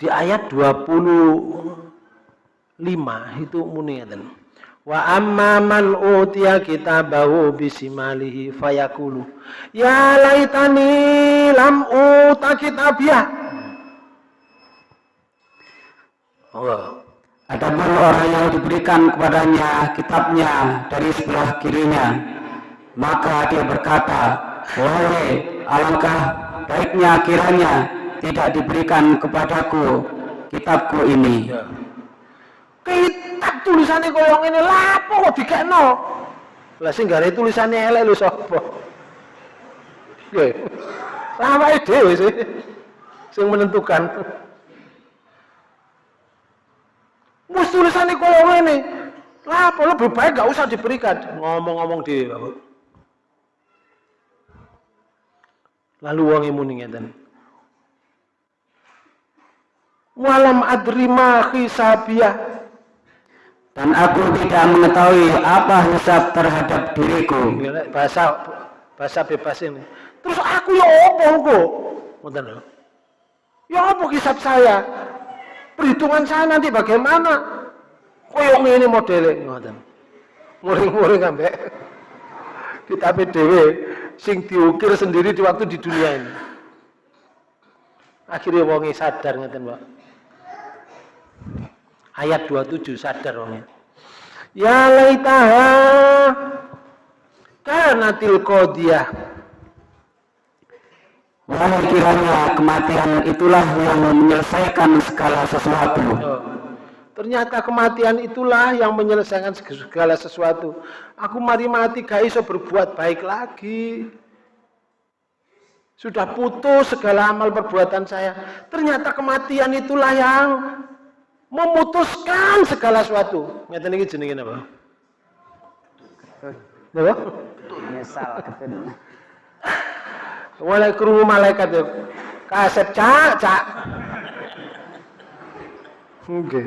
di ayat 25 itu muni wa amma man utiya kitabahu bisimalihi fayakulu. Ya laitani lam uta kitabiyah Allah Adapun orang yang diberikan kepadanya kitabnya dari sebelah kirinya, maka dia berkata, Wahai alangkah baiknya kiranya tidak diberikan kepadaku kitabku ini. Ya. Kitab tulisannya koyong ini lapo kok dikekno? Lah sing gare tulisannya elek lho sapa? Nggih. Lama dhewe sih sing menentukan. Wis tulisannya kalau ini. Lah, lebih baik gak usah diberikan. Ngomong-ngomong di Lalu wong muni ngeten. Walam adrima hisabiyah. Dan aku tidak mengetahui apa hisab terhadap diriku. Bahasa bahasa bebas ini. Terus aku ya apa kok? Ngoten Ya apa hisab saya? perhitungan saya nanti bagaimana koyong ini modelnya ngoten muring-muring ambek kita PDW sing diukir sendiri di waktu di dunia ini akhirnya wongi sadar ngeten Mbak ayat 27 sadar wongi ya laitaha kanatil qadiyah Wahai kiranya kematian itulah yang menyelesaikan segala sesuatu. Ternyata kematian itulah yang menyelesaikan segala sesuatu. Aku mari mati gak iso berbuat baik lagi. Sudah putus segala amal perbuatan saya. Ternyata kematian itulah yang memutuskan segala sesuatu. Ngeten iki jenenge apa? Napa? Nyesal. Mulai kerungu malaikat ya. kaset cak cak Oke.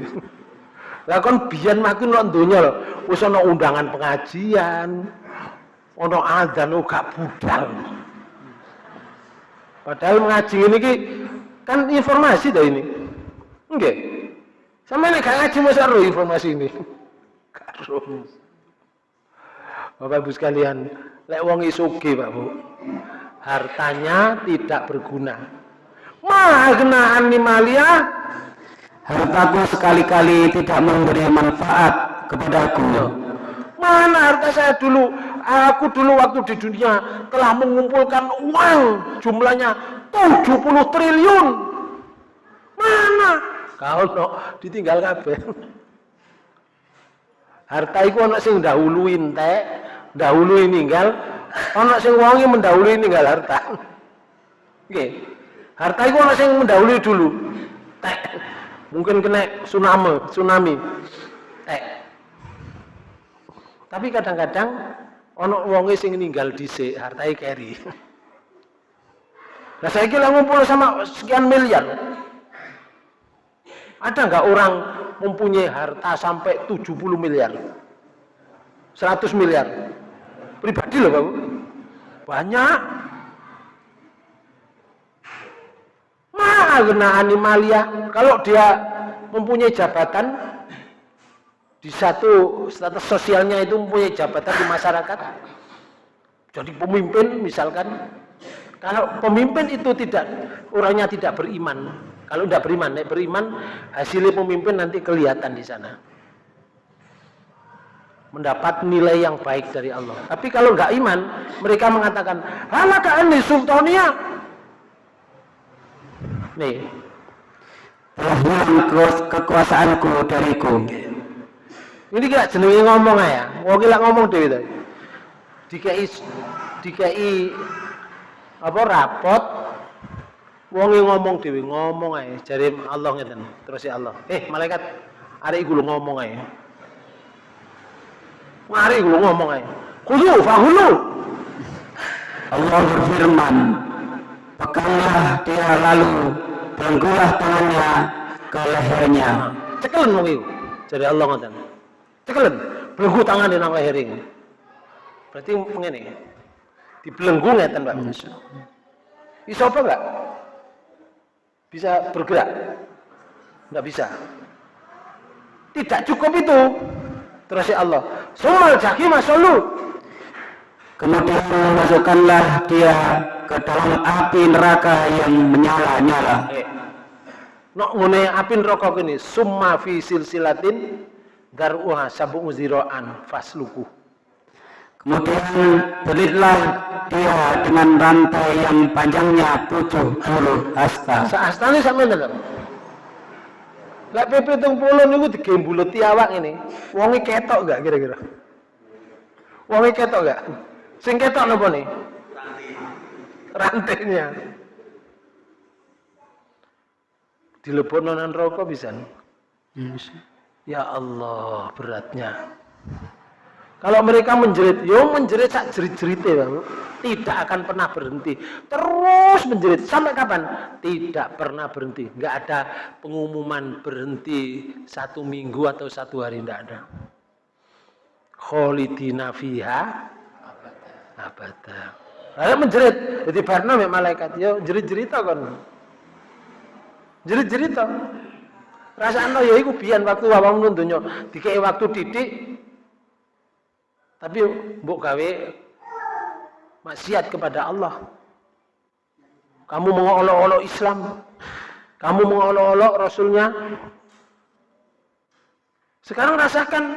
Lah kon biyen ku nek donya lho, wis ana undangan pengajian, ana adzan oh, gak budal. Padahal ngaji ini kan informasi dah ini. Nggih. Sama nek gak ngaji masa ro informasi ini. Karo. Bapak Ibu sekalian, lek wong isuge Pak Bu. Hartanya tidak berguna. Magna animalia Hartaku sekali-kali tidak memberi manfaat kepadaku. Mana harta saya dulu? Aku dulu waktu di dunia telah mengumpulkan uang jumlahnya 70 triliun. Mana? Kau no, ditinggal kabeh. Harta itu anak sing dahuluin teh, dahului ninggal, anak sing wongi mendahului ninggal harta. Oke. Harta itu anak sing mendahului dulu. Teh mungkin kena tsunami tsunami eh. tapi kadang-kadang ono wonge sing ninggal dhisik hartai keri nah saya kira ngumpul sama sekian miliar ada nggak orang mempunyai harta sampai 70 miliar 100 miliar pribadi loh Bapak banyak Ma'agna animalia. Kalau dia mempunyai jabatan di satu status sosialnya itu mempunyai jabatan di masyarakat. Jadi pemimpin misalkan. Kalau pemimpin itu tidak orangnya tidak beriman. Kalau tidak beriman, nek beriman hasilnya pemimpin nanti kelihatan di sana. Mendapat nilai yang baik dari Allah. Tapi kalau nggak iman, mereka mengatakan, "Halaka anni sultania nih kekuasaanku dariku ini gak jenenge ngomong ya wong ngomong dhewe to dikai dikai apa rapot? Wonge ngomong dhewe ngomong ae. Jare Allah ngeten. Terus ya Allah. Eh malaikat arek iku ngomong ae. Mari iku ngomong ae. Kudu fahulu Allah berfirman peganglah dia lalu belenggulah tangannya ke lehernya. Cekelen wong iku. Jadi Allah ngoten cekelen. Tangan di nang leher ini. Berarti ngene dibelenggu ngeten Pak Bisa apa enggak? Bisa bergerak? Enggak bisa. Tidak cukup itu. Terus ya Allah. Sumal jaki masalu. Kemudian masukkanlah dia ke dalam api neraka yang menyala-nyala. Eh. Nok ngene api neraka kene summa fi silsilatin daruha sabu ziraan fasluku. Kemudian belitlah dia dengan rantai yang panjangnya tujuh puluh hasta. Saastane sampe ndelok. Lek PP 70 niku digembuleti awak ini. Wonge ketok enggak kira-kira? Wonge ketok enggak? Sing ketok napa nih? Rantainya. Dilebokno nang neraka bisa. Ya Allah, beratnya. Kalau mereka menjerit, yo menjerit sak jerit-jerite, Bang. Tidak akan pernah berhenti. Terus menjerit sampai kapan? Tidak pernah berhenti. Enggak ada pengumuman berhenti satu minggu atau satu hari enggak ada. Kholidina fiha abada. Lalu menjerit, jadi barna malaikat yo jerit-jerita kan. Jerit-jerita. Rasane ya iku biyen waktu awakmu donya dikei waktu titik tapi mbok gawe maksiat kepada Allah. Kamu mengolok-olok Islam. Kamu mengolok-olok Rasulnya. Sekarang rasakan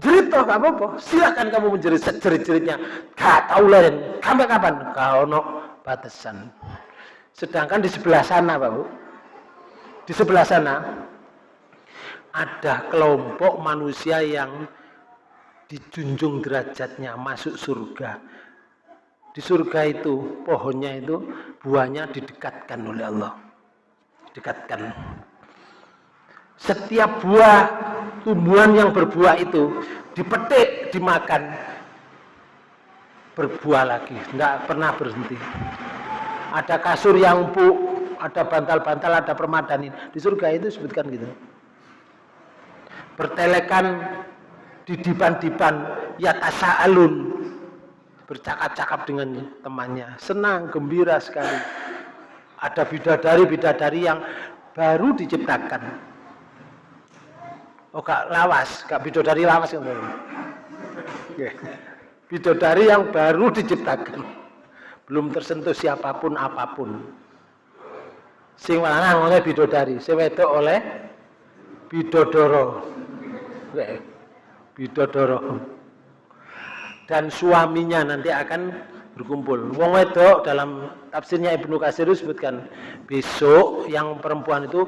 jerit toh gak apa-apa. Silakan kamu menjerit jerit-jeritnya. Gak tahu lain. Sampai kapan? Kau no batasan. Sedangkan di sebelah sana, Pak Bu. Di sebelah sana ada kelompok manusia yang dijunjung derajatnya masuk surga. Di surga itu pohonnya itu buahnya didekatkan oleh Allah. Didekatkan. Setiap buah tumbuhan yang berbuah itu dipetik, dimakan, berbuah lagi, tidak pernah berhenti. Ada kasur yang empuk, ada bantal-bantal, ada permadani. Di surga itu sebutkan gitu. Bertelekan di dipan-dipan ya tasa'alun. Bercakap-cakap dengan temannya. Senang gembira sekali. Ada bidadari-bidadari yang baru diciptakan. Oh gak lawas. Gak bidadari lawas kan bidadari yang baru diciptakan. Belum tersentuh siapa pun apa pun. Sing lanang oleh bidodari sing wedok oleh bidodoro bidodoro dan suaminya nanti akan berkumpul. Wong wedok dalam tafsirnya Ibnu Katsir disebutkan besok yang perempuan itu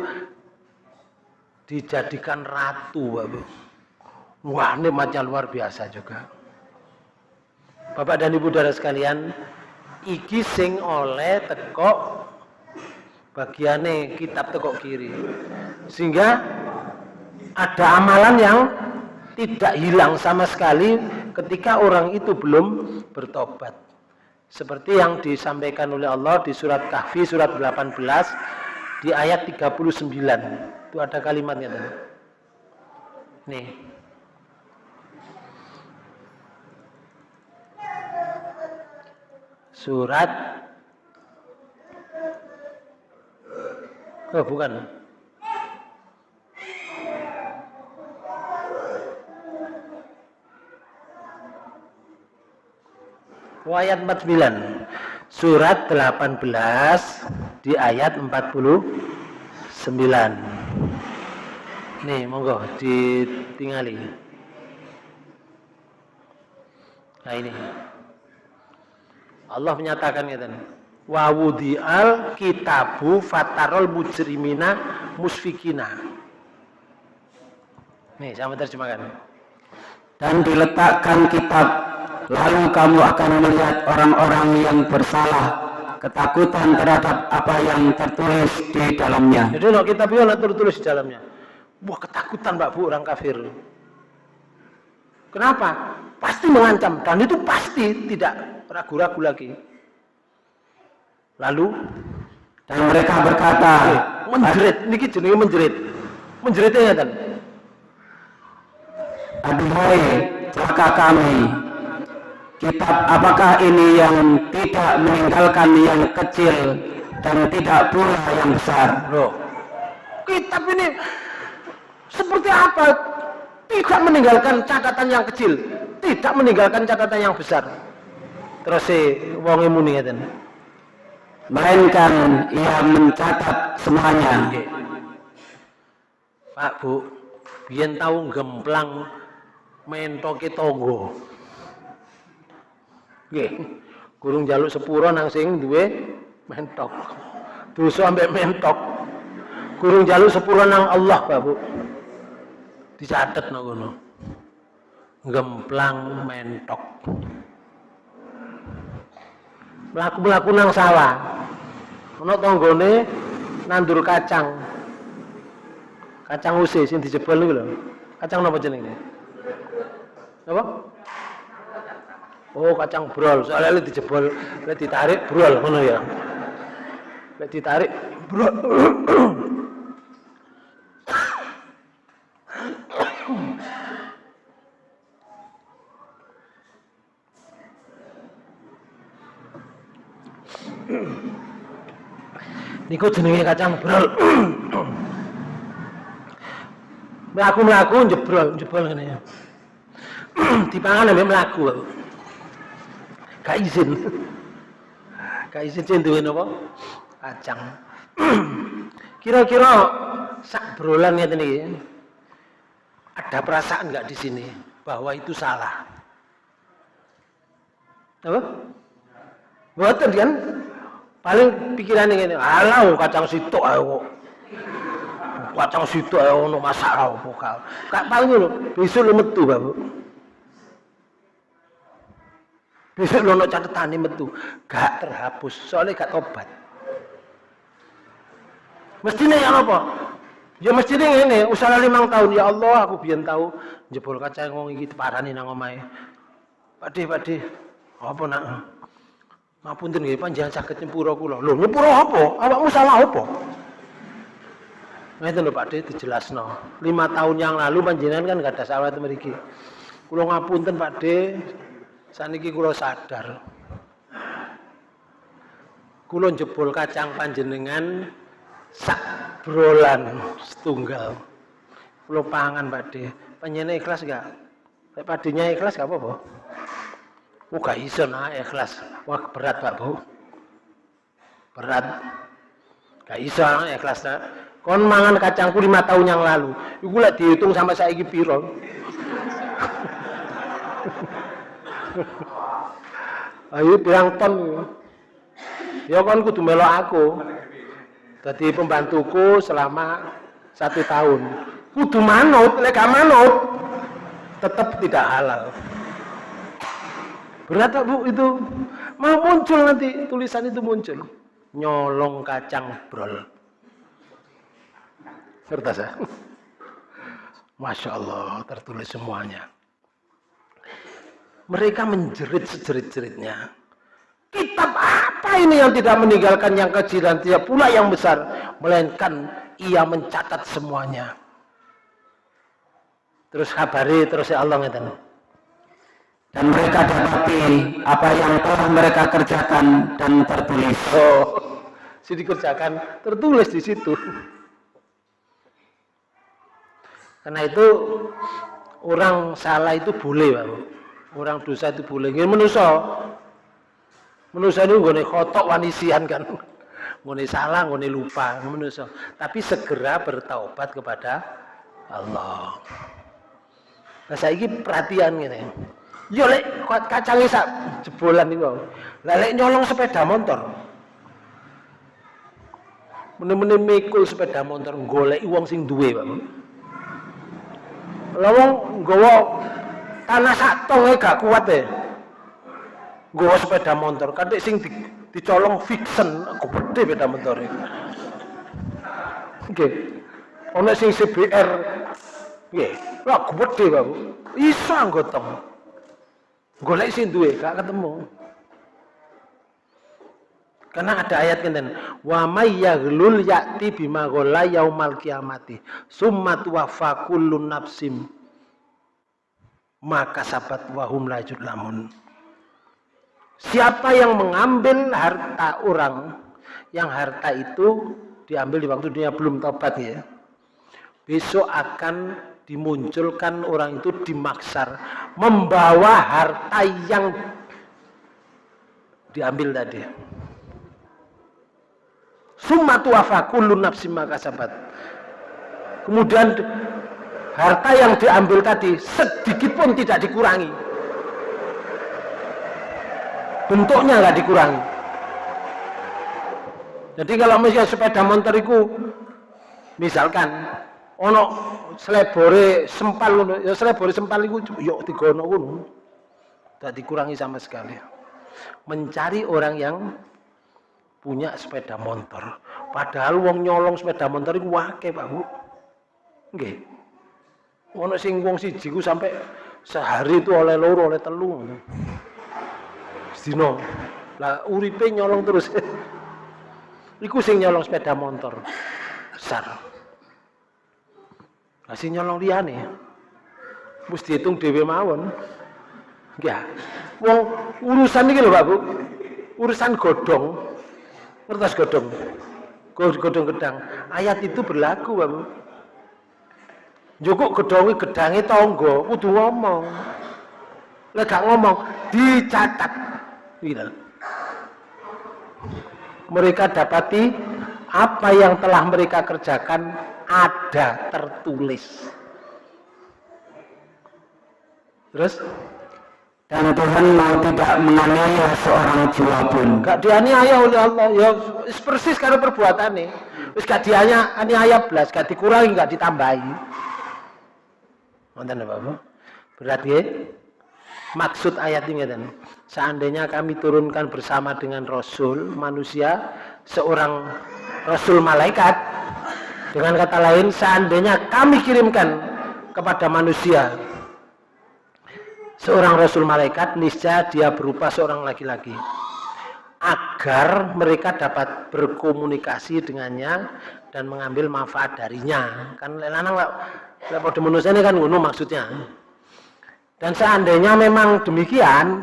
dijadikan ratu, Bapak. Wah, ini macam luar biasa juga. Bapak dan Ibu Saudara sekalian, iki sing oleh teko bagiannya kitab teko kiri. Sehingga ada amalan yang tidak hilang sama sekali ketika orang itu belum bertobat. Seperti yang disampaikan oleh Allah di surat Kahfi surat 18 di ayat 39. Itu ada kalimatnya tadi. Nih. Surat Oh, bukan. Ayat 49 surat 18 di ayat 49 nih monggo ditingali. Nah ini. Allah menyatakan ya wa wudi'al kitabu fatarol mujrimina musfikina. Nih sama terjemahkan dan diletakkan kitab lalu kamu akan melihat orang-orang yang bersalah ketakutan terhadap apa yang tertulis di dalamnya. Jadi kalau kita bilang tertulis di dalamnya. Wah ketakutan Mbak Bu orang kafir. Kenapa? Pasti mengancam dan itu pasti tidak ragu-ragu lagi. Lalu dan mereka berkata, menjerit, niki jenenge menjerit. Menjeritnya ya kan. Aduhai celaka kami, Kitab apakah ini yang tidak meninggalkan yang kecil dan tidak pula yang besar? Loh, kitab ini seperti apa? Tidak meninggalkan catatan yang kecil, tidak meninggalkan catatan yang besar. Terus si wong muni ngeten. Melainkan ia mencatat semuanya. Pak Bu, biyen tahu gemplang mentoke tonggo. Nggih. Gurung jaluk sepuro nang sing duwe mentok. Dosa ambek mentok. Gurung jaluk sepuro nang Allah, Pak Bu. Dicatet nang ngono. Gemplang mentok. Melaku-melaku nang sawah. Ono tanggane nandur kacang. Kacang usis sing dijebol niku lho. Kacang napa jenenge? Napa? Oh kacang brol, soalnya lek dijebol, lek ditarik brol ngono ya. Lek ditarik brol. Niku jenenge kacang brol. Melaku-melaku jebrol, jebrol ngene ya. Dipangan ambek melaku gak izin. Gak izin duwe napa? Kacang kira-kira sak brolan ngeten iki ada perasaan nggak di sini bahwa itu salah? Apa? Buatan kan paling pikiran ini alau kacang situ ayo kacang situ ayo no masalah apa kak paling lo besok lo metu bapak Besok lono catatan metu, gak terhapus, soalnya gak tobat. Mestinya ya apa? Ya mestinya ini, usaha limang tahun ya Allah aku biar tahu jebol kaca ngomong iki parani nang omahe. Pakde, pakde. Apa nak? Ngapunten nggih panjenengan saged nyepuro kula. Lho nyepuro apa? Awakmu salah apa? Ngeten lho Pak De dijelasno. Lima tahun yang lalu panjenengan kan gak ada salah mriki. Kula ngapunten Pak De, saniki kula sadar. Kula jebol kacang panjenengan sak brolan setunggal. Kula pangan Pak De. Panjenengan ikhlas gak? Lek padinya ikhlas gak apa-apa. Oh gak iso nah ikhlas. Wah berat Pak Bu. Berat. Gak iso nah, ikhlas nah. Kon mangan kacangku lima tahun yang lalu. Iku lek dihitung sama saya piro? <laughs> Ayo pirang ton. Ya kon kudu melok aku. Jadi pembantuku selama satu tahun. Kudu manut, lek manut tetap tidak halal. Berat bu itu mau muncul nanti tulisan itu muncul. Nyolong kacang brol. Kertas ya? Masya Allah, tertulis semuanya. Mereka menjerit sejerit-jeritnya. Kitab apa ini yang tidak meninggalkan yang kecil dan tidak pula yang besar. Melainkan ia mencatat semuanya. Terus kabari, terus ya Allah ngeten. Dan mereka dapati apa yang telah mereka kerjakan dan tertulis. Oh, si dikerjakan tertulis di situ. Karena itu orang salah itu boleh, Pak. Orang dosa itu boleh. Ini manusia. Manusia itu nggone khotok wanisian kan. <laughs> Ngone salah, ngone lupa, manusia. Tapi segera bertaubat kepada Allah. Nah, saya ini perhatian gini. Yo lek kacang sak jebolan. Lah lek nyolong sepeda motor. Bener-bener mikul sepeda motor golek uang sing duwe, Pak lawang nggawa tanah sak tong gak kuat e. Nggawa sepeda motor, kadek sing di, dicolong fiction, aku gede sepeda motor e. Nggih. Ana sing CBR nggih, lha gede Bapak. Iso anggotong. Golek sing duwe gak ketemu. Karena ada ayat kan wa may yaghlul ya'ti bima ghalla yaumal kiamati summa tuwaffa kullu maka sabat wahum lajud lamun. Siapa yang mengambil harta orang yang harta itu diambil di waktu dunia belum tobat ya. Besok akan dimunculkan orang itu dimaksar membawa harta yang diambil tadi. Summa tuwafa kullu nafsim makasabat. Kemudian harta yang diambil tadi sedikit pun tidak dikurangi. Bentuknya nggak dikurangi. Jadi kalau misalnya sepeda motor itu misalkan ono selebore sempal ya selebore sempal itu yuk digono ngono. Tidak dikurangi sama sekali. Mencari orang yang punya sepeda motor. Padahal wong nyolong sepeda motor itu wake Pak Bu. Nggih. Ono sing wong siji ku sampai sehari itu oleh loro oleh telu. Sedino. Lah uripe nyolong terus. <laughs> Iku sing nyolong sepeda motor. Besar. Lah sing nyolong liyane. Mesti dihitung dhewe mawon. Ya. Wong urusan iki lho Pak Bu. Urusan godong Kertas godong. Godong gedang. Ayat itu berlaku, Bapak. Jukuk gedongi gedangi tonggo, kudu ngomong. Lek gak ngomong, dicatat. Gitu. Mereka dapati apa yang telah mereka kerjakan ada tertulis. Terus dan Tuhan mau tidak menganiaya seorang jiwa pun. Gak dianiaya oleh Allah. Ya persis karena perbuatan ini. Wis gak dianiaya belas, gak dikurangi, gak ditambahi. Nonton Bapak. Berarti maksud ayat ini kan. Seandainya kami turunkan bersama dengan Rasul manusia, seorang Rasul malaikat. Dengan kata lain, seandainya kami kirimkan kepada manusia seorang rasul malaikat niscaya dia berupa seorang laki-laki agar mereka dapat berkomunikasi dengannya dan mengambil manfaat darinya. Kan lanang padha manusia ini kan ngono maksudnya. Dan seandainya memang demikian,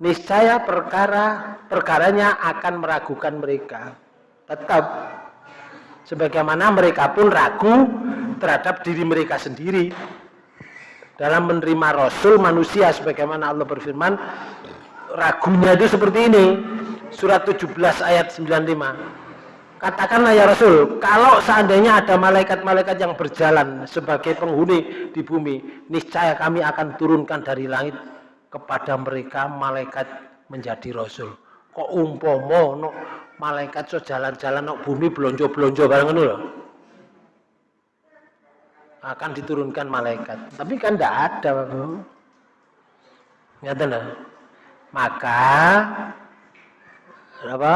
niscaya perkara perkaranya akan meragukan mereka. Tetap sebagaimana mereka pun ragu terhadap diri mereka sendiri dalam menerima rasul manusia sebagaimana Allah berfirman ragunya itu seperti ini surat 17 ayat 95 katakanlah ya Rasul kalau seandainya ada malaikat-malaikat yang berjalan sebagai penghuni di bumi niscaya kami akan turunkan dari langit kepada mereka malaikat menjadi Rasul. Kok umpomo no, malaikat so jalan-jalan no bumi belonjo-belonjo bareng loh akan diturunkan malaikat. Tapi kan tidak ada Bapak. maka apa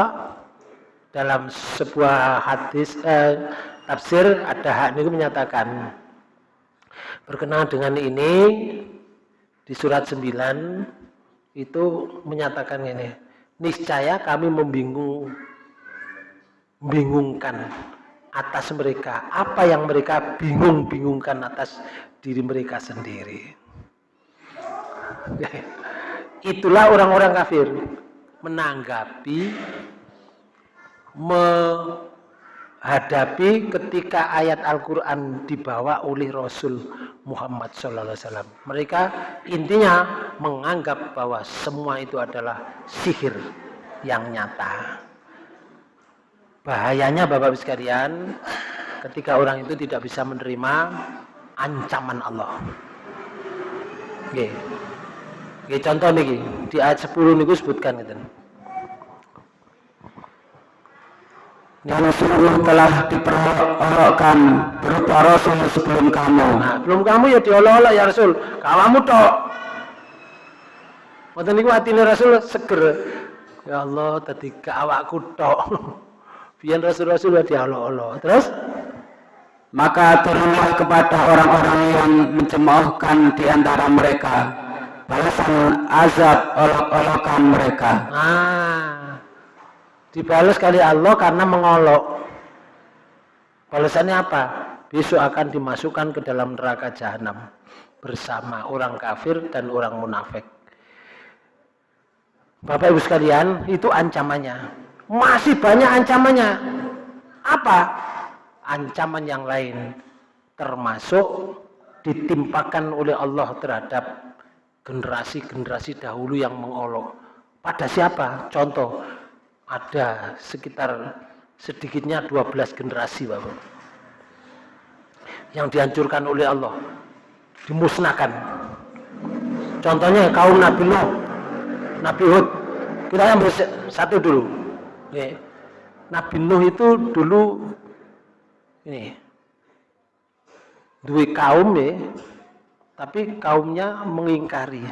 dalam sebuah hadis eh, tafsir ada hak ini menyatakan berkenaan dengan ini di surat 9 itu menyatakan ini niscaya kami membingung bingungkan atas mereka. Apa yang mereka bingung-bingungkan atas diri mereka sendiri. Itulah orang-orang kafir menanggapi menghadapi ketika ayat Al-Quran dibawa oleh Rasul Muhammad SAW. Mereka intinya menganggap bahwa semua itu adalah sihir yang nyata. Bahayanya Bapak Ibu sekalian, ketika orang itu tidak bisa menerima ancaman Allah. Oke. Oke, contoh nih di ayat 10 niku sebutkan gitu. Karena sungguh telah diperolokkan berupa Rasul sebelum kamu. Nah, belum kamu ya diolok-olok ya Rasul. Kamu tok. Waktu niku atine Rasul seger. Ya Allah, tadi awakku tok. <laughs> Biar Rasul-Rasul ya diolok-olok. Terus maka turunlah kepada orang-orang yang mencemoohkan di antara mereka balasan azab olok-olokan mereka. Nah, dibalas kali Allah karena mengolok. Balasannya apa? Besok akan dimasukkan ke dalam neraka jahanam bersama orang kafir dan orang munafik. Bapak Ibu sekalian, itu ancamannya. Masih banyak ancamannya. Apa? Ancaman yang lain termasuk ditimpakan oleh Allah terhadap generasi-generasi dahulu yang mengolok. Pada siapa? Contoh, ada sekitar sedikitnya 12 generasi Bapak. Yang dihancurkan oleh Allah. Dimusnahkan. Contohnya kaum Nabi Nuh, Nabi Hud. Kita yang satu dulu. Nabi Nuh itu dulu ini dua kaum ya tapi kaumnya mengingkari.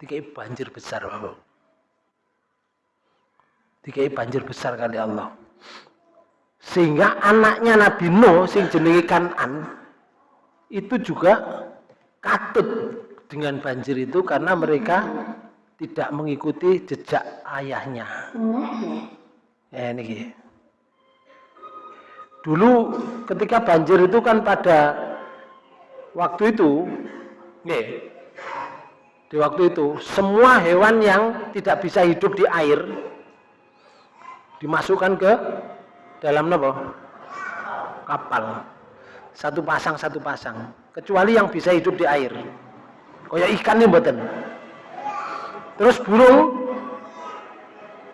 Dikai banjir besar, Bapak. Dikai banjir besar kali Allah. Sehingga anaknya Nabi Nuh sing jenenge Kanan itu juga katut dengan banjir itu karena mereka tidak mengikuti jejak ayahnya. Ya ini. Dulu ketika banjir itu kan pada waktu itu Nih, di waktu itu semua hewan yang tidak bisa hidup di air dimasukkan ke dalam apa? kapal. Satu pasang satu pasang. Kecuali yang bisa hidup di air. Kayak ikan nih buatan terus burung.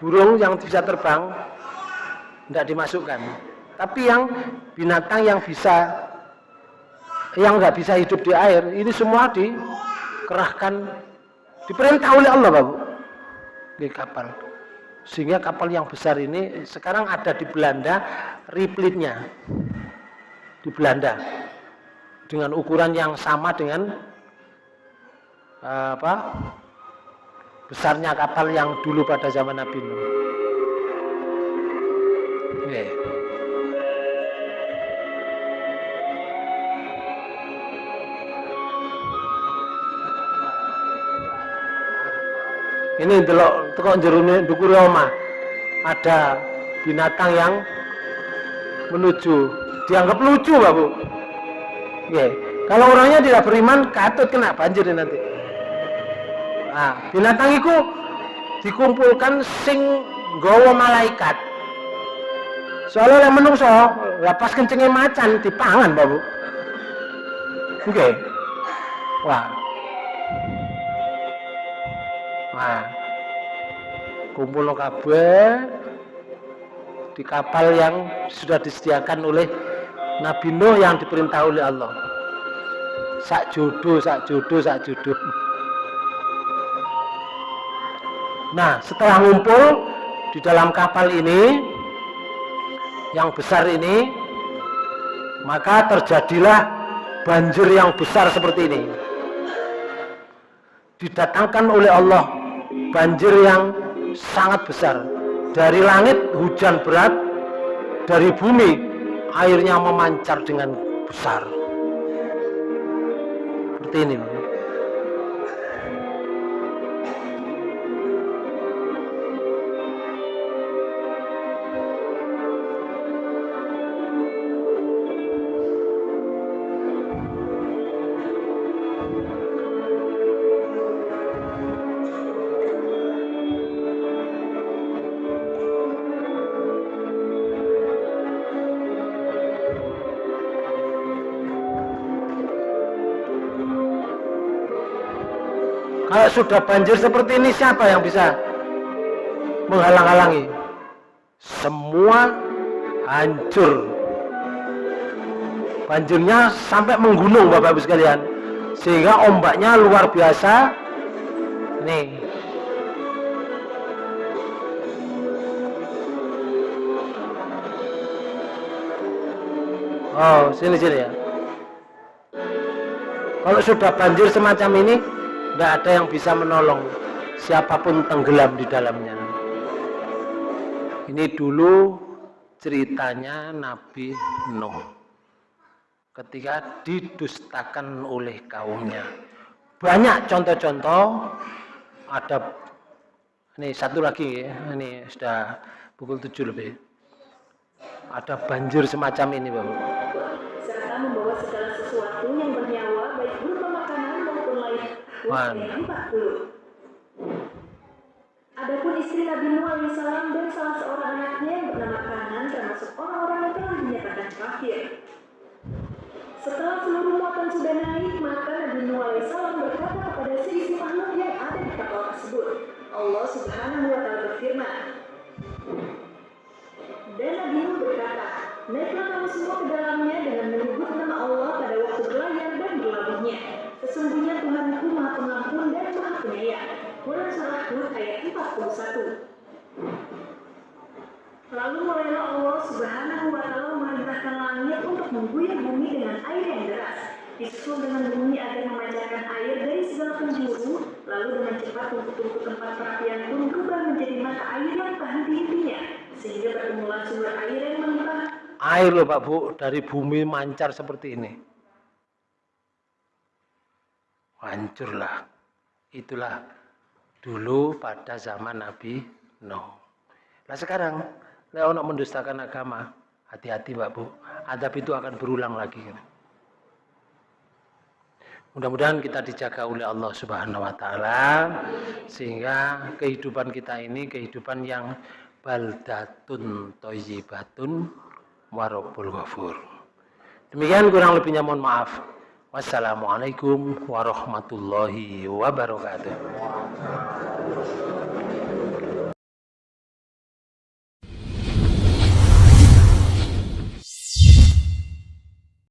Burung yang bisa terbang tidak dimasukkan. Tapi yang binatang yang bisa yang nggak bisa hidup di air ini semua dikerahkan diperintah oleh Allah Bapak. Di kapal sehingga kapal yang besar ini sekarang ada di Belanda replitnya di Belanda dengan ukuran yang sama dengan apa besarnya kapal yang dulu pada zaman Nabi Nuh. Yeah. Ini delok teko jerone ndukure omah ada binatang yang menuju. Dianggap lucu Pak Bu. Oke. kalau orangnya tidak beriman katut kena banjir nanti. Nah binatang itu dikumpulkan sing gowo malaikat. Soalnya yang menungso lepas kencingnya macan dipangan Pak Bu. Oke wah wah kumpul kabeh di kapal yang sudah disediakan oleh Nabi Nuh yang diperintah oleh Allah. Sak jodoh, sak jodoh, sak jodoh. Nah, setelah ngumpul di dalam kapal ini, yang besar ini, maka terjadilah banjir yang besar seperti ini. Didatangkan oleh Allah banjir yang sangat besar. Dari langit hujan berat dari bumi airnya memancar dengan besar. Seperti ini sudah banjir seperti ini siapa yang bisa menghalang-halangi? Semua hancur. Banjirnya sampai menggunung Bapak Ibu sekalian. Sehingga ombaknya luar biasa. Nih. Oh, sini sini ya. Kalau sudah banjir semacam ini, tidak ada yang bisa menolong siapa pun tenggelam di dalamnya. Ini dulu ceritanya Nabi Nuh ketika didustakan oleh kaumnya. Banyak contoh-contoh. Ada ini satu lagi ini sudah pukul tujuh lebih. Ada banjir semacam ini Bapak serta membawa segala sesuatu yang bernyawa baik berupa makanan maupun lain Man. Adapun istri Nabi Nuh alaihissalam dan salah seorang anaknya yang bernama Kanan termasuk orang-orang yang telah dinyatakan kafir. Setelah seluruh muatan sudah naik, maka Nabi Nuh alaihissalam berkata kepada seisi makhluk yang ada di kapal tersebut. Allah subhanahu wa ta'ala berfirman, dan Nabi Nuh berkata, Naiklah kamu semua ke dalamnya dengan menyebut nama Allah pada waktu berlayar dan berlabuhnya. Sesungguhnya Tuhanku maha pengampun dan maha penyayang. Quran Surah Hud ayat 41 Lalu mulailah Allah subhanahu wa ta'ala memerintahkan langit untuk mengguyur bumi dengan air yang deras. Disusul dengan bumi agar memancarkan air dari segala penjuru, lalu dengan cepat tungku-tungku tempat perapian pun berubah menjadi mata air yang tak henti-hentinya, sehingga bertemulah sumber air yang melimpah air loh Pak Bu dari bumi mancar seperti ini hancurlah itulah dulu pada zaman Nabi Nuh nah sekarang Leonok mendustakan agama hati-hati Pak Bu adab itu akan berulang lagi mudah-mudahan kita dijaga oleh Allah Subhanahu Wa Taala sehingga kehidupan kita ini kehidupan yang baldatun toyibatun warabul ghafur. Demikian kurang lebihnya mohon maaf. Wassalamualaikum warahmatullahi wabarakatuh.